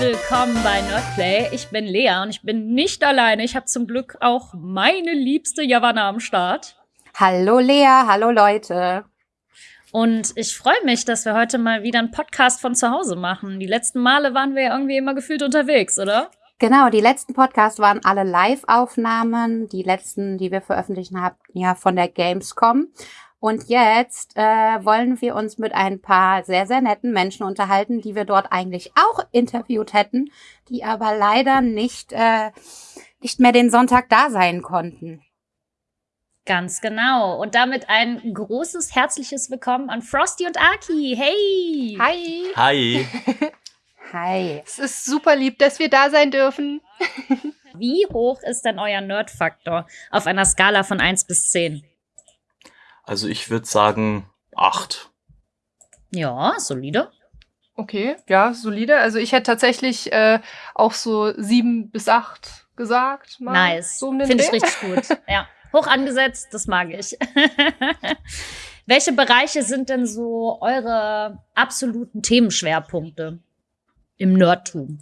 willkommen bei Nerdplay. Ich bin Lea und ich bin nicht alleine. Ich habe zum Glück auch meine liebste Javanna am Start. Hallo Lea, hallo Leute. Und ich freue mich, dass wir heute mal wieder einen Podcast von zu Hause machen. Die letzten Male waren wir ja irgendwie immer gefühlt unterwegs, oder? Genau, die letzten Podcasts waren alle Live-Aufnahmen. Die letzten, die wir veröffentlicht haben, ja von der Gamescom. Und jetzt äh, wollen wir uns mit ein paar sehr, sehr netten Menschen unterhalten, die wir dort eigentlich auch interviewt hätten, die aber leider nicht, äh, nicht mehr den Sonntag da sein konnten. Ganz genau. Und damit ein großes, herzliches Willkommen an Frosty und Aki. Hey! Hi! Hi! Hi. Es ist super lieb, dass wir da sein dürfen. Wie hoch ist denn euer Nerd-Faktor auf einer Skala von 1 bis 10? Also ich würde sagen acht. Ja, solide. Okay, ja, solide. Also ich hätte tatsächlich äh, auch so sieben bis acht gesagt. Mal nice. So um Finde ich richtig gut. Ja. Hoch angesetzt, das mag ich. Welche Bereiche sind denn so eure absoluten Themenschwerpunkte im Nerdtum?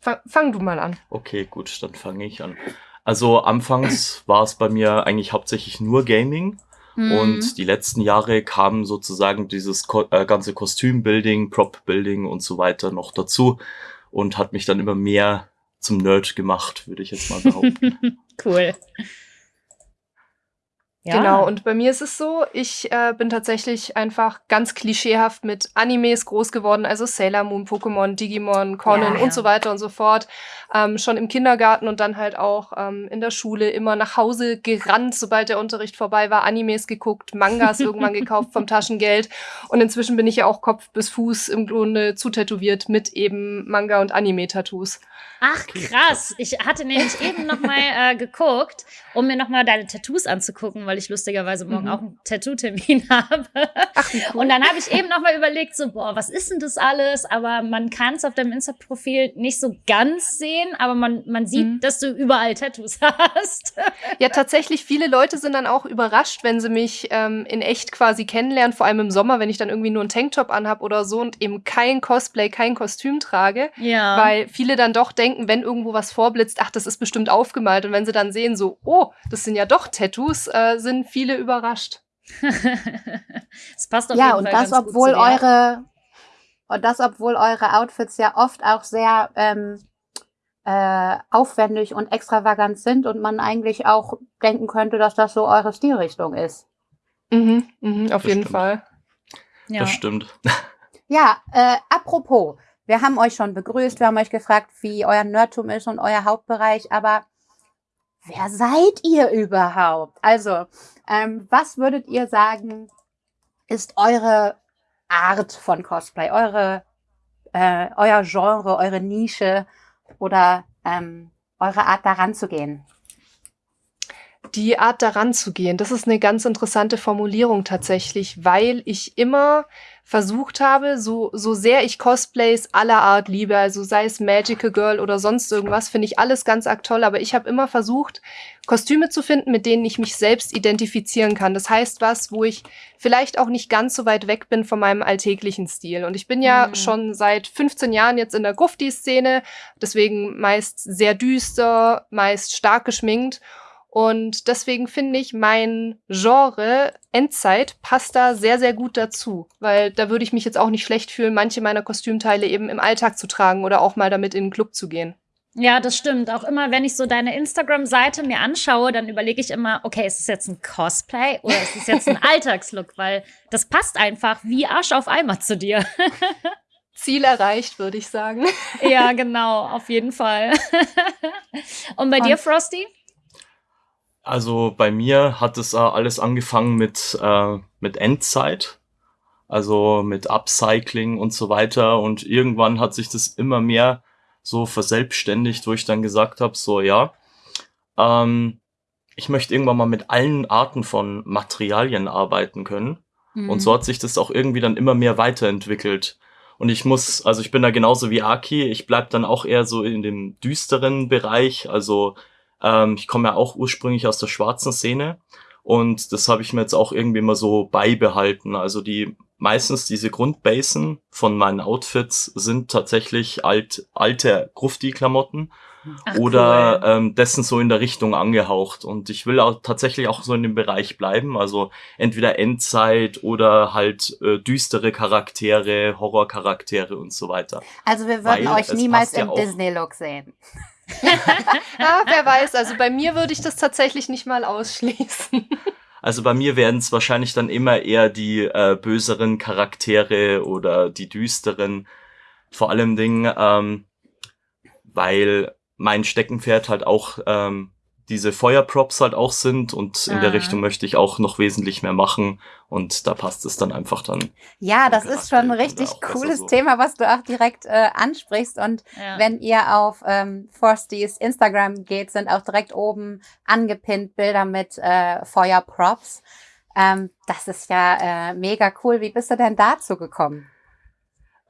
Fang, fang du mal an. Okay, gut, dann fange ich an. Also anfangs war es bei mir eigentlich hauptsächlich nur Gaming. Mhm. Und die letzten Jahre kam sozusagen dieses Ko äh, ganze Kostümbuilding, Prop-Building und so weiter noch dazu und hat mich dann immer mehr zum Nerd gemacht, würde ich jetzt mal behaupten. cool. Ja. Genau, und bei mir ist es so, ich äh, bin tatsächlich einfach ganz klischeehaft mit Animes groß geworden, also Sailor Moon, Pokémon, Digimon, Conan ja, ja. und so weiter und so fort. Ähm, schon im Kindergarten und dann halt auch ähm, in der Schule immer nach Hause gerannt, sobald der Unterricht vorbei war, Animes geguckt, Mangas irgendwann gekauft vom Taschengeld. Und inzwischen bin ich ja auch Kopf bis Fuß im Grunde zutätowiert mit eben Manga- und Anime-Tattoos. Ach krass, ich hatte nämlich eben noch mal äh, geguckt, um mir noch mal deine Tattoos anzugucken, weil ich lustigerweise morgen mhm. auch einen Tattoo-Termin habe. Ach, cool. Und dann habe ich eben noch mal überlegt, so boah, was ist denn das alles? Aber man kann es auf deinem Insta-Profil nicht so ganz sehen, aber man man sieht, mhm. dass du überall Tattoos hast. ja, tatsächlich. Viele Leute sind dann auch überrascht, wenn sie mich ähm, in echt quasi kennenlernen, vor allem im Sommer, wenn ich dann irgendwie nur einen Tanktop anhab oder so und eben kein Cosplay, kein Kostüm trage, ja. weil viele dann doch denken denken, wenn irgendwo was vorblitzt, ach, das ist bestimmt aufgemalt. Und wenn sie dann sehen, so, oh, das sind ja doch Tattoos, äh, sind viele überrascht. das passt auf ja, jeden und Fall das, obwohl eure, und das, obwohl eure Outfits ja oft auch sehr ähm, äh, aufwendig und extravagant sind und man eigentlich auch denken könnte, dass das so eure Stilrichtung ist. Mhm, mhm auf das jeden stimmt. Fall. Ja. Das stimmt. Ja, äh, apropos, wir haben euch schon begrüßt, wir haben euch gefragt, wie euer Nerdtum ist und euer Hauptbereich, aber wer seid ihr überhaupt? Also, ähm, was würdet ihr sagen, ist eure Art von Cosplay, eure, äh, euer Genre, eure Nische oder ähm, eure Art daran zu gehen? Die Art daran zu gehen, das ist eine ganz interessante Formulierung tatsächlich, weil ich immer versucht habe, so, so sehr ich Cosplays aller Art liebe, also sei es Magical Girl oder sonst irgendwas, finde ich alles ganz arg toll, aber ich habe immer versucht, Kostüme zu finden, mit denen ich mich selbst identifizieren kann. Das heißt was, wo ich vielleicht auch nicht ganz so weit weg bin von meinem alltäglichen Stil. Und ich bin ja mhm. schon seit 15 Jahren jetzt in der Grufti-Szene, deswegen meist sehr düster, meist stark geschminkt. Und deswegen finde ich, mein Genre Endzeit passt da sehr, sehr gut dazu. Weil da würde ich mich jetzt auch nicht schlecht fühlen, manche meiner Kostümteile eben im Alltag zu tragen oder auch mal damit in den Club zu gehen. Ja, das stimmt. Auch immer, wenn ich so deine Instagram-Seite mir anschaue, dann überlege ich immer, okay, ist es jetzt ein Cosplay oder ist es jetzt ein Alltagslook? Weil das passt einfach wie Arsch auf Eimer zu dir. Ziel erreicht, würde ich sagen. Ja, genau, auf jeden Fall. Und bei Und dir, Frosty? Also bei mir hat es äh, alles angefangen mit, äh, mit Endzeit, also mit Upcycling und so weiter. Und irgendwann hat sich das immer mehr so verselbstständigt, wo ich dann gesagt habe, so ja, ähm, ich möchte irgendwann mal mit allen Arten von Materialien arbeiten können. Mhm. Und so hat sich das auch irgendwie dann immer mehr weiterentwickelt. Und ich muss, also ich bin da genauso wie Aki, ich bleib dann auch eher so in dem düsteren Bereich, also ähm, ich komme ja auch ursprünglich aus der schwarzen Szene und das habe ich mir jetzt auch irgendwie mal so beibehalten. Also die meistens diese Grundbasen von meinen Outfits sind tatsächlich alt, alte Grufti-Klamotten oder cool. ähm, dessen so in der Richtung angehaucht. Und ich will auch tatsächlich auch so in dem Bereich bleiben. Also entweder Endzeit oder halt äh, düstere Charaktere, Horrorcharaktere und so weiter. Also wir würden Weil euch niemals im ja Disney-Look sehen. Ja, wer weiß. Also bei mir würde ich das tatsächlich nicht mal ausschließen. Also bei mir werden es wahrscheinlich dann immer eher die äh, böseren Charaktere oder die düsteren. Vor allem Ding, ähm, weil mein Steckenpferd halt auch ähm, diese Feuerprops halt auch sind und in der ah. Richtung möchte ich auch noch wesentlich mehr machen und da passt es dann einfach dann. Ja, das ist schon ein richtig cooles so. Thema, was du auch direkt äh, ansprichst und ja. wenn ihr auf ähm, Forsties Instagram geht, sind auch direkt oben angepinnt Bilder mit äh, Feuerprops. Ähm, das ist ja äh, mega cool. Wie bist du denn dazu gekommen?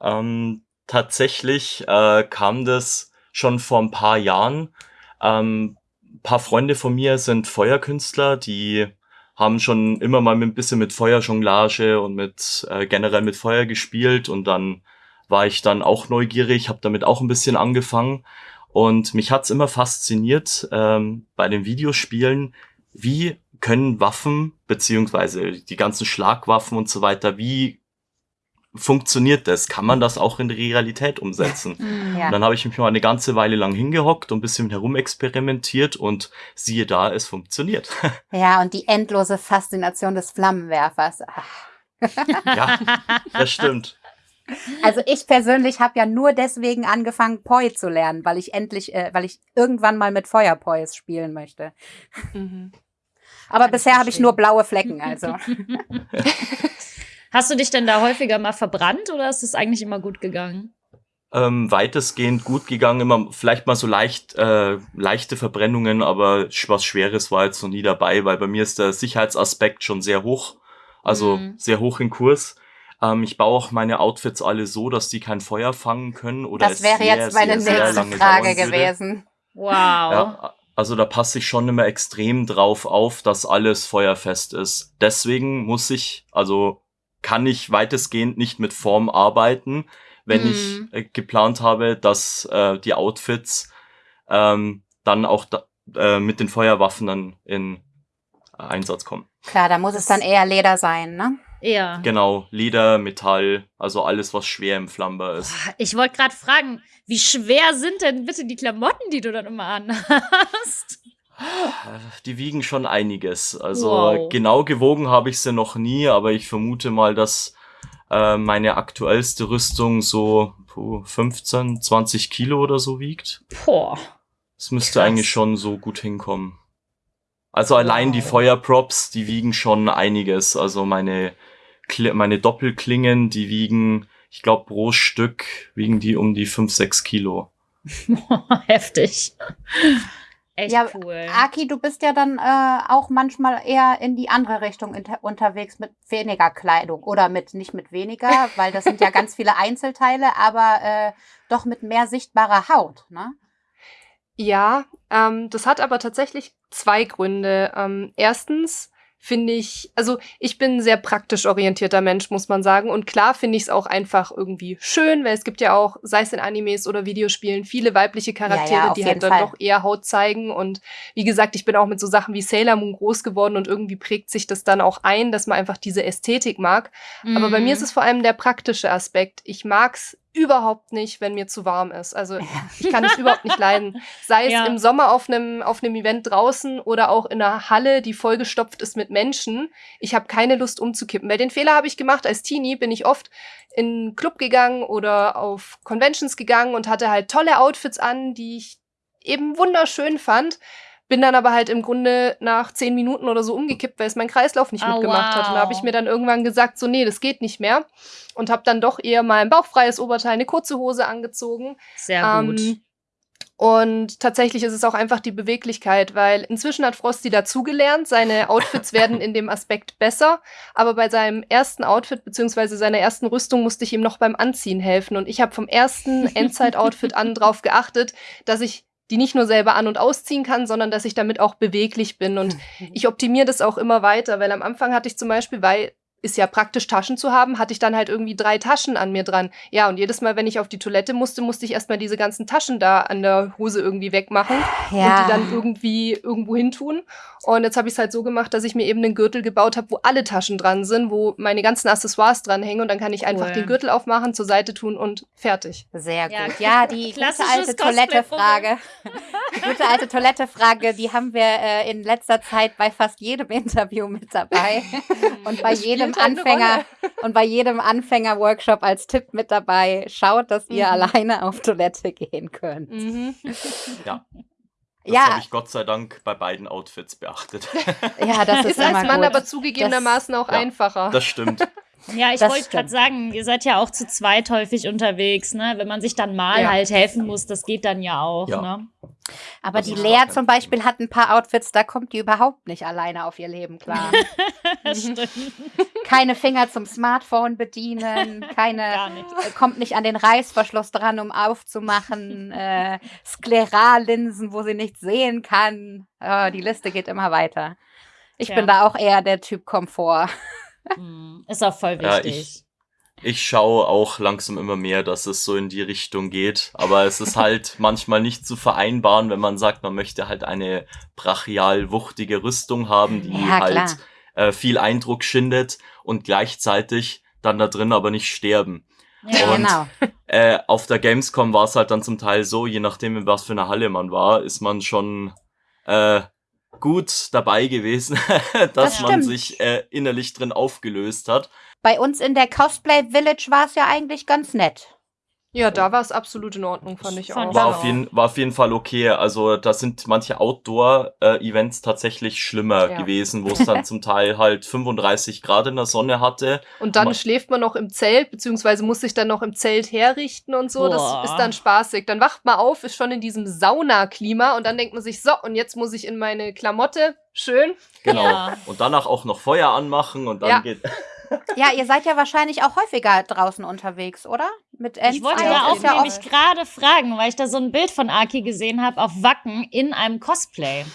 Ähm, tatsächlich äh, kam das schon vor ein paar Jahren. Ähm, paar Freunde von mir sind Feuerkünstler, die haben schon immer mal ein bisschen mit Feuerjonglage und mit äh, generell mit Feuer gespielt und dann war ich dann auch neugierig, habe damit auch ein bisschen angefangen. Und mich hat's immer fasziniert ähm, bei den Videospielen, wie können Waffen beziehungsweise die ganzen Schlagwaffen und so weiter, wie funktioniert das? Kann man das auch in die Realität umsetzen? Mm, ja. Und dann habe ich mich mal eine ganze Weile lang hingehockt und ein bisschen herumexperimentiert und siehe da, es funktioniert. Ja, und die endlose Faszination des Flammenwerfers. ja, das stimmt. Also ich persönlich habe ja nur deswegen angefangen, Poi zu lernen, weil ich endlich, äh, weil ich irgendwann mal mit Feuerpois spielen möchte. Mhm. Aber Kann bisher habe ich nur blaue Flecken, also. Hast du dich denn da häufiger mal verbrannt oder ist es eigentlich immer gut gegangen? Ähm, weitestgehend gut gegangen, immer vielleicht mal so leicht äh, leichte Verbrennungen, aber was Schweres war jetzt noch nie dabei, weil bei mir ist der Sicherheitsaspekt schon sehr hoch, also mhm. sehr hoch in Kurs. Ähm, ich baue auch meine Outfits alle so, dass die kein Feuer fangen können oder Das wäre sehr, jetzt meine sehr, nächste sehr Frage gewesen. Wow. Ja, also da passe ich schon immer extrem drauf auf, dass alles feuerfest ist. Deswegen muss ich, also kann ich weitestgehend nicht mit Form arbeiten, wenn mhm. ich äh, geplant habe, dass äh, die Outfits ähm, dann auch da, äh, mit den Feuerwaffen dann in äh, Einsatz kommen. Klar, da muss es dann eher Leder sein, ne? Ja. Genau, Leder, Metall, also alles, was schwer im Flamber ist. Ich wollte gerade fragen, wie schwer sind denn bitte die Klamotten, die du dann immer anhast? Die wiegen schon einiges. Also wow. genau gewogen habe ich sie noch nie, aber ich vermute mal, dass äh, meine aktuellste Rüstung so puh, 15, 20 Kilo oder so wiegt. Boah. Das müsste Krass. eigentlich schon so gut hinkommen. Also allein wow. die Feuerprops, die wiegen schon einiges. Also meine, meine Doppelklingen, die wiegen, ich glaube, pro Stück wiegen die um die 5, 6 Kilo. Heftig. Echt ja, cool. Aki, du bist ja dann äh, auch manchmal eher in die andere Richtung unterwegs mit weniger Kleidung oder mit nicht mit weniger, weil das sind ja ganz viele Einzelteile, aber äh, doch mit mehr sichtbarer Haut, ne? Ja, ähm, das hat aber tatsächlich zwei Gründe. Ähm, erstens finde ich, also ich bin ein sehr praktisch orientierter Mensch, muss man sagen. Und klar finde ich es auch einfach irgendwie schön, weil es gibt ja auch, sei es in Animes oder Videospielen, viele weibliche Charaktere, ja, ja, die halt dann doch eher Haut zeigen. Und wie gesagt, ich bin auch mit so Sachen wie Sailor Moon groß geworden und irgendwie prägt sich das dann auch ein, dass man einfach diese Ästhetik mag. Mhm. Aber bei mir ist mhm. es vor allem der praktische Aspekt. Ich mag's überhaupt nicht, wenn mir zu warm ist. Also ich kann es überhaupt nicht leiden. Sei es ja. im Sommer auf einem auf einem Event draußen oder auch in einer Halle, die vollgestopft ist mit Menschen. Ich habe keine Lust umzukippen. Weil den Fehler habe ich gemacht als Teenie, bin ich oft in einen Club gegangen oder auf Conventions gegangen und hatte halt tolle Outfits an, die ich eben wunderschön fand. Bin dann aber halt im Grunde nach zehn Minuten oder so umgekippt, weil es mein Kreislauf nicht oh, mitgemacht wow. hat. Und da habe ich mir dann irgendwann gesagt, so nee, das geht nicht mehr. Und habe dann doch eher mal ein bauchfreies Oberteil, eine kurze Hose angezogen. Sehr ähm, gut. Und tatsächlich ist es auch einfach die Beweglichkeit, weil inzwischen hat Frosty dazugelernt, seine Outfits werden in dem Aspekt besser, aber bei seinem ersten Outfit beziehungsweise seiner ersten Rüstung musste ich ihm noch beim Anziehen helfen und ich habe vom ersten Endzeit-Outfit an drauf geachtet, dass ich die nicht nur selber an- und ausziehen kann, sondern dass ich damit auch beweglich bin. Und ich optimiere das auch immer weiter, weil am Anfang hatte ich zum Beispiel, weil ist ja praktisch Taschen zu haben, hatte ich dann halt irgendwie drei Taschen an mir dran. Ja, und jedes Mal, wenn ich auf die Toilette musste, musste ich erstmal diese ganzen Taschen da an der Hose irgendwie wegmachen Ja. und die dann irgendwie irgendwo hin tun. Und jetzt habe ich es halt so gemacht, dass ich mir eben einen Gürtel gebaut habe, wo alle Taschen dran sind, wo meine ganzen Accessoires dranhängen und dann kann ich einfach Cool. den Gürtel aufmachen, zur Seite tun und fertig. Sehr Ja, gut. Ja, die gute alte Toilettefrage. Die gute alte Toilettefrage, die haben wir äh, in letzter Zeit bei fast jedem Interview mit dabei. Und bei Das jedem Anfänger und bei jedem Anfänger-Workshop als Tipp mit dabei. Schaut, dass ihr Mhm. alleine auf Toilette gehen könnt. Mhm. Ja. Das Ja. habe ich Gott sei Dank bei beiden Outfits beachtet. Ja, das ist, Ist als Mann gut. aber zugegebenermaßen auch Ja. einfacher. Das stimmt. Ja, ich wollte gerade sagen, ihr seid ja auch zu zweit häufig unterwegs, ne? Wenn man sich dann mal Ja. halt helfen muss, das geht dann ja auch, Ja. ne? Aber Das die Lea zum Beispiel hat ein paar Outfits, da kommt die überhaupt nicht alleine auf ihr Leben klar. Stimmt. keine Finger zum Smartphone bedienen, keine nicht. äh, kommt nicht an den Reißverschluss dran, um aufzumachen, äh, Sklerallinsen, wo sie nichts sehen kann. Äh, die Liste geht immer weiter. Ich Tja. bin da auch eher der Typ Komfort. Hm, Ist auch voll Ja, wichtig. ich- Ich schaue auch langsam immer mehr, dass es so in die Richtung geht. Aber es ist halt manchmal nicht zu vereinbaren, wenn man sagt, man möchte halt eine brachial wuchtige Rüstung haben, die Ja, halt äh, viel Eindruck schindet und gleichzeitig dann da drin aber nicht sterben. ja. Und- genau. Äh, auf der Gamescom war es halt dann zum Teil so, je nachdem, in was für einer Halle man war, ist man schon äh, gut dabei gewesen, dass Das man sich äh, innerlich drin aufgelöst hat. Bei uns in der Cosplay Village war es ja eigentlich ganz nett. Ja, da war es absolut in Ordnung, fand ich auch. War auf, jeden, war auf jeden Fall okay. Also da sind manche Outdoor-Events tatsächlich schlimmer Ja. gewesen, wo es dann zum Teil halt 35 Grad in der Sonne hatte. Und dann Ma- schläft man noch im Zelt, beziehungsweise muss sich dann noch im Zelt herrichten und so. Boah. Das ist dann spaßig. Dann wacht man auf, ist schon in diesem Saunaklima und dann denkt man sich, so, und jetzt muss ich in meine Klamotte. Schön. Genau. Ja. Und danach auch noch Feuer anmachen und dann Ja. geht. Ja, ihr seid ja wahrscheinlich auch häufiger draußen unterwegs, oder? Mit. Ich wollte ja ja, auch ja nämlich gerade fragen, weil ich da so ein Bild von Aki gesehen habe auf Wacken in einem Cosplay.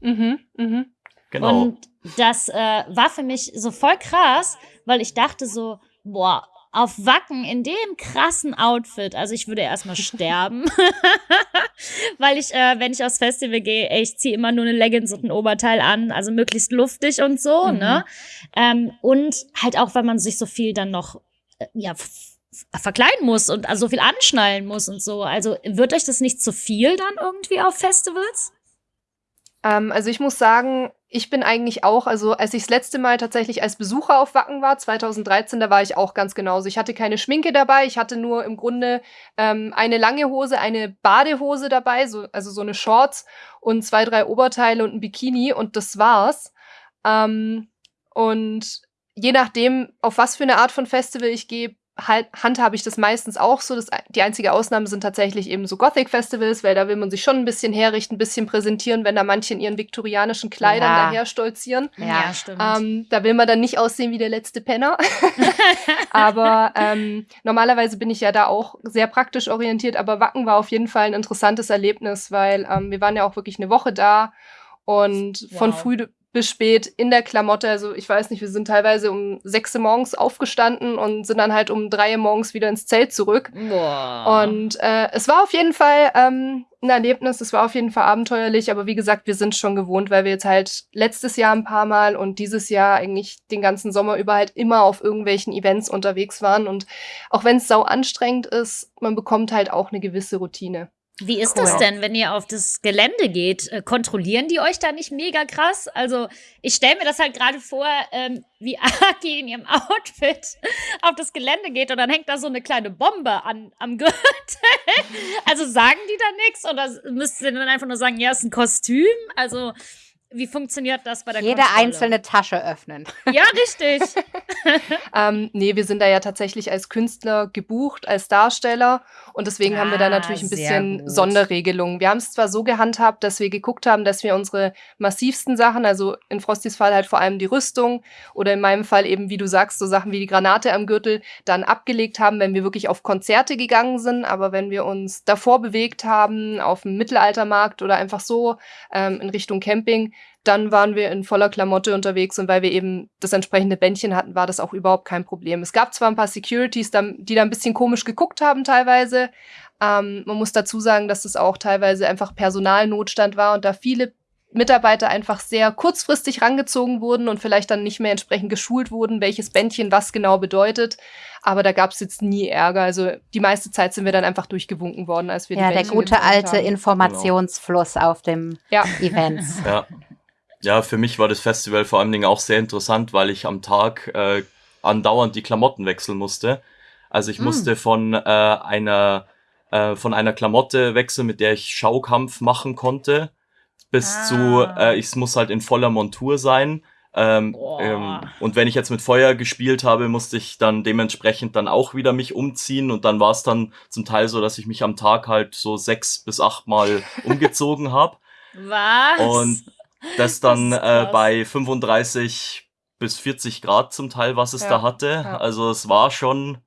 Mhm, mhm. Genau. Und das äh, war für mich so voll krass, weil ich dachte so, boah, auf Wacken in dem krassen Outfit, also ich würde erstmal sterben, weil ich, äh, wenn ich aufs Festival gehe, ich ziehe immer nur eine Leggings und ein Oberteil an, also möglichst luftig und so, Mhm. ne? Ähm, und halt auch, weil man sich so viel dann noch, äh, ja, verkleiden muss und also so viel anschnallen muss und so. Also wird euch das nicht zu viel dann irgendwie auf Festivals? Ähm, also ich muss sagen, ich bin eigentlich auch, also als ich das letzte Mal tatsächlich als Besucher auf Wacken war, 2013, da war ich auch ganz genauso. Ich hatte keine Schminke dabei, ich hatte nur im Grunde ähm, eine lange Hose, eine Badehose dabei, so, also so eine Shorts und zwei, drei Oberteile und ein Bikini und das war's. Ähm, und je nachdem, auf was für eine Art von Festival ich gehe, handhabe ich das meistens auch so. Das, die einzige Ausnahme sind tatsächlich eben so Gothic-Festivals, weil da will man sich schon ein bisschen herrichten, ein bisschen präsentieren, wenn da manche in ihren viktorianischen Kleidern Ja. daher stolzieren. Ja, stimmt. Ähm, da will man dann nicht aussehen wie der letzte Penner. aber ähm, normalerweise bin ich ja da auch sehr praktisch orientiert, aber Wacken war auf jeden Fall ein interessantes Erlebnis, weil ähm, wir waren ja auch wirklich eine Woche da und von Wow. früh bis spät in der Klamotte. Also ich weiß nicht, wir sind teilweise um sechs Uhr morgens aufgestanden und sind dann halt um drei Uhr morgens wieder ins Zelt zurück. Boah. Und äh, es war auf jeden Fall ähm, ein Erlebnis, es war auf jeden Fall abenteuerlich, aber wie gesagt, wir sind schon gewohnt, weil wir jetzt halt letztes Jahr ein paar Mal und dieses Jahr eigentlich den ganzen Sommer über halt immer auf irgendwelchen Events unterwegs waren. Und auch wenn es sau anstrengend ist, man bekommt halt auch eine gewisse Routine. Wie ist Cool. das denn, wenn ihr auf das Gelände geht? Äh, Kontrollieren die euch da nicht mega krass? Also, ich stelle mir das halt gerade vor, ähm, wie Aki in ihrem Outfit auf das Gelände geht und dann hängt da so eine kleine Bombe an, am Gürtel. Also sagen die da nichts oder müsst ihr dann einfach nur sagen, ja, ist ein Kostüm? Also, wie funktioniert das bei der Jede Kontrolle? einzelne Tasche öffnen. Ja, richtig. Ähm, nee, wir sind da ja tatsächlich als Künstler gebucht, als Darsteller. Und deswegen haben wir da Ah, natürlich ein bisschen. Sonderregelungen. Wir haben es zwar so gehandhabt, dass wir geguckt haben, dass wir unsere massivsten Sachen, also in Frostys Fall halt vor allem die Rüstung oder in meinem Fall eben, wie du sagst, so Sachen wie die Granate am Gürtel, dann abgelegt haben, wenn wir wirklich auf Konzerte gegangen sind. Aber wenn wir uns davor bewegt haben, auf dem Mittelaltermarkt oder einfach so ähm, in Richtung Camping, dann waren wir in voller Klamotte unterwegs und weil wir eben das entsprechende Bändchen hatten, war das auch überhaupt kein Problem. Es gab zwar ein paar Securities, die da ein bisschen komisch geguckt haben teilweise. Ähm, man muss dazu sagen, dass das auch teilweise einfach Personalnotstand war und da viele Mitarbeiter einfach sehr kurzfristig rangezogen wurden und vielleicht dann nicht mehr entsprechend geschult wurden, welches Bändchen was genau bedeutet. Aber da gab es jetzt nie Ärger. Also die meiste Zeit sind wir dann einfach durchgewunken worden, als wir ja, die der gute alte haben. Informationsfluss genau. auf dem ja. Event. Ja. Ja, für mich war das Festival vor allen Dingen auch sehr interessant, weil ich am Tag äh, andauernd die Klamotten wechseln musste. Also ich mm. musste von äh, einer äh, von einer Klamotte wechseln, mit der ich Schaukampf machen konnte bis ah. zu, äh, ich muss halt in voller Montur sein. Ähm, ähm, und wenn ich jetzt mit Feuer gespielt habe, musste ich dann dementsprechend dann auch wieder mich umziehen und dann war es dann zum Teil so, dass ich mich am Tag halt so sechs bis acht Mal umgezogen habe. Was? Und das dann das äh, bei 35 bis 40 Grad zum Teil, was es ja. da hatte. Ja. Also es war schon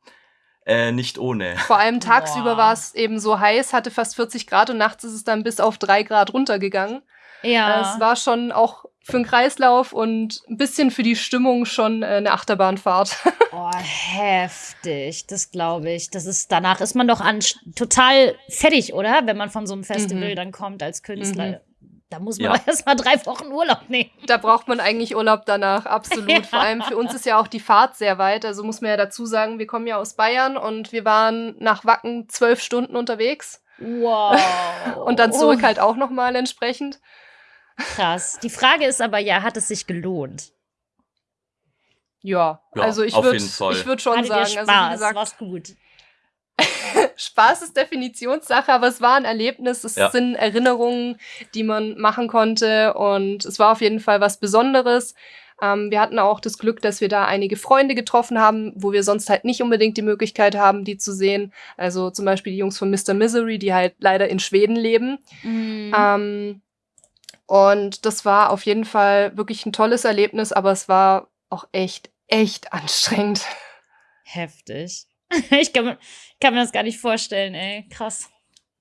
äh, nicht ohne. Vor allem tagsüber war es eben so heiß, hatte fast 40 Grad und nachts ist es dann bis auf drei Grad runtergegangen. Ja. Es war schon auch für den Kreislauf und ein bisschen für die Stimmung schon äh, eine Achterbahnfahrt. Oh, heftig, das glaube ich. Das ist, danach ist man doch an, total fertig, oder? Wenn man von so einem Festival mhm. dann kommt als Künstler. Mhm. Da muss man ja. erst mal drei Wochen Urlaub nehmen. Da braucht man eigentlich Urlaub danach, absolut. Ja. Vor allem für uns ist ja auch die Fahrt sehr weit. Also muss man ja dazu sagen, wir kommen ja aus Bayern und wir waren nach Wacken zwölf Stunden unterwegs. Wow. und dann zurück halt auch nochmal entsprechend. Krass. Die Frage ist aber ja, hat es sich gelohnt? Ja, ja also ich würde ich würd schon Hattet sagen, Spaß, also wie gesagt, war's gut. Spaß ist Definitionssache, aber es war ein Erlebnis, es ja. sind Erinnerungen, die man machen konnte und es war auf jeden Fall was Besonderes. Ähm, wir hatten auch das Glück, dass wir da einige Freunde getroffen haben, wo wir sonst halt nicht unbedingt die Möglichkeit haben, die zu sehen. Also zum Beispiel die Jungs von Mr. Misery, die halt leider in Schweden leben. Mhm. Ähm, und das war auf jeden Fall wirklich ein tolles Erlebnis, aber es war auch echt, echt anstrengend. Heftig. Ich kann, kann mir das gar nicht vorstellen, ey. Krass.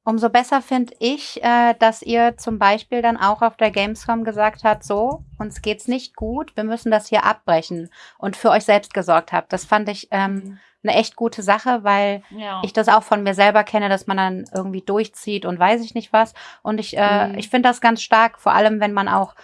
Umso besser finde ich, äh, dass ihr zum Beispiel dann auch auf der Gamescom gesagt habt, so, uns geht's nicht gut, wir müssen das hier abbrechen und für euch selbst gesorgt habt. Das fand ich ähm, mhm eine echt gute Sache, weil ja. ich das auch von mir selber kenne, dass man dann irgendwie durchzieht und weiß ich nicht was. Und ich, äh, mhm. ich finde das ganz stark, vor allem wenn man auch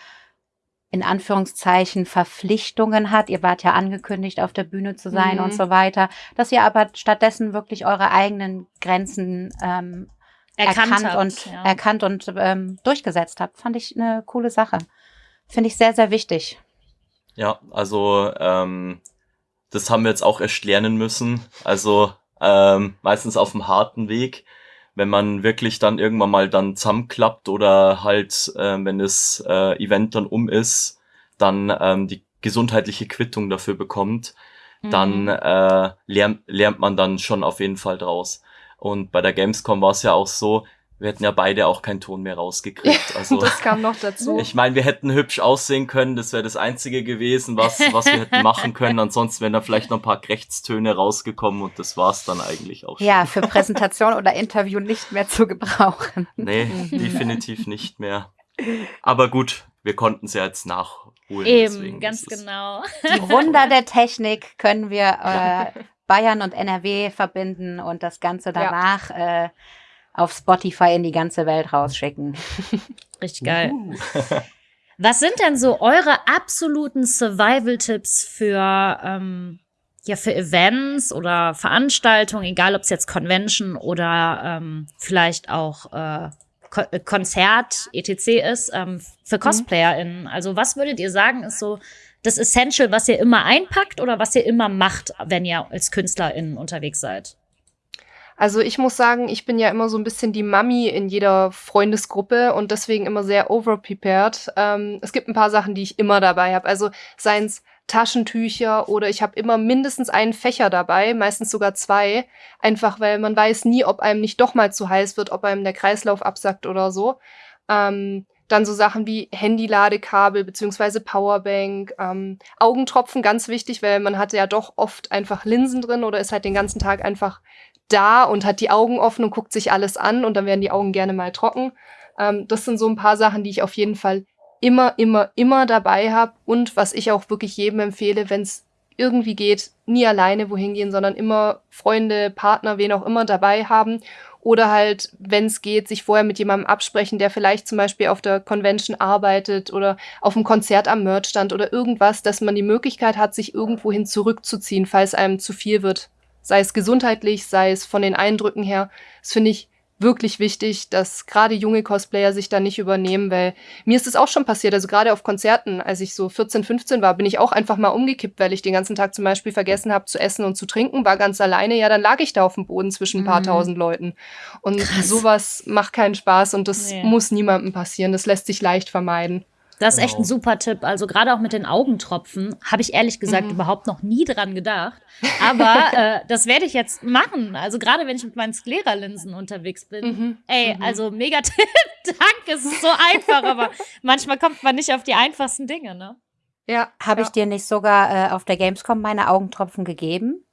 in Anführungszeichen Verpflichtungen hat. Ihr wart ja angekündigt, auf der Bühne zu sein mhm. und so weiter, dass ihr aber stattdessen wirklich eure eigenen Grenzen ähm, erkannt, erkannt habt, und ja. erkannt und ähm, durchgesetzt habt. Fand ich eine coole Sache. Finde ich sehr, sehr wichtig. Ja, also ähm, das haben wir jetzt auch erst lernen müssen. Also ähm, meistens auf dem harten Weg, wenn man wirklich dann irgendwann mal dann zusammenklappt oder halt, äh, wenn das äh, Event dann um ist, dann ähm, die gesundheitliche Quittung dafür bekommt, mhm. dann äh, lernt, lernt man dann schon auf jeden Fall draus. Und bei der Gamescom war es ja auch so, wir hätten ja beide auch keinen Ton mehr rausgekriegt. Also, das kam noch dazu. Ich meine, wir hätten hübsch aussehen können, das wäre das Einzige gewesen, was, was wir hätten machen können. Ansonsten wären da vielleicht noch ein paar Krechtstöne rausgekommen und das war's dann eigentlich auch schon. Ja, für Präsentation oder Interview nicht mehr zu gebrauchen. Nee, definitiv nicht mehr. Aber gut, wir konnten es ja jetzt nachholen. Eben, ganz genau. Die Wunder der Technik können wir äh, Bayern und NRW verbinden und das Ganze danach ja. äh, auf Spotify in die ganze Welt rausschicken. Richtig geil. Uh. Was sind denn so eure absoluten Survival-Tipps für, ähm, ja, für Events oder Veranstaltungen, egal ob es jetzt Convention oder ähm, vielleicht auch äh, äh, Konzert, etc. ist, ähm, für mhm. CosplayerInnen? Also, was würdet ihr sagen, ist so das Essential, was ihr immer einpackt oder was ihr immer macht, wenn ihr als KünstlerInnen unterwegs seid? Also ich muss sagen, ich bin ja immer so ein bisschen die Mami in jeder Freundesgruppe und deswegen immer sehr overprepared. Ähm, es gibt ein paar Sachen, die ich immer dabei habe. Also seien es Taschentücher oder ich habe immer mindestens einen Fächer dabei, meistens sogar zwei, einfach weil man weiß nie, ob einem nicht doch mal zu heiß wird, ob einem der Kreislauf absackt oder so. Ähm, dann so Sachen wie Handy-Ladekabel beziehungsweise Powerbank, ähm, Augentropfen, ganz wichtig, weil man hat ja doch oft einfach Linsen drin oder ist halt den ganzen Tag einfach da und hat die Augen offen und guckt sich alles an und dann werden die Augen gerne mal trocken. Ähm, das sind so ein paar Sachen, die ich auf jeden Fall immer, immer, immer dabei habe und was ich auch wirklich jedem empfehle, wenn es irgendwie geht, nie alleine wohin gehen, sondern immer Freunde, Partner, wen auch immer dabei haben oder halt, wenn es geht, sich vorher mit jemandem absprechen, der vielleicht zum Beispiel auf der Convention arbeitet oder auf einem Konzert am Merchstand oder irgendwas, dass man die Möglichkeit hat, sich irgendwohin zurückzuziehen, falls einem zu viel wird. Sei es gesundheitlich, sei es von den Eindrücken her. Das finde ich wirklich wichtig, dass gerade junge Cosplayer sich da nicht übernehmen, weil mir ist es auch schon passiert. Also gerade auf Konzerten, als ich so 14, 15 war, bin ich auch einfach mal umgekippt, weil ich den ganzen Tag zum Beispiel vergessen habe zu essen und zu trinken, war ganz alleine. Ja, dann lag ich da auf dem Boden zwischen ein paar mhm. tausend Leuten. Und Krass. sowas macht keinen Spaß und das nee. muss niemandem passieren. Das lässt sich leicht vermeiden. Das ist genau. echt ein genau. super Tipp. Also gerade auch mit den Augentropfen habe ich ehrlich gesagt mhm. überhaupt noch nie dran gedacht. Aber äh, das werde ich jetzt machen. Also gerade wenn ich mit meinen Sklera-Linsen unterwegs bin. Mhm. Ey, mhm. also mega Tipp. Danke, es ist so einfach, aber manchmal kommt man nicht auf die einfachsten Dinge, ne? Ja. Habe ja. ich dir nicht sogar äh, auf der Gamescom meine Augentropfen gegeben?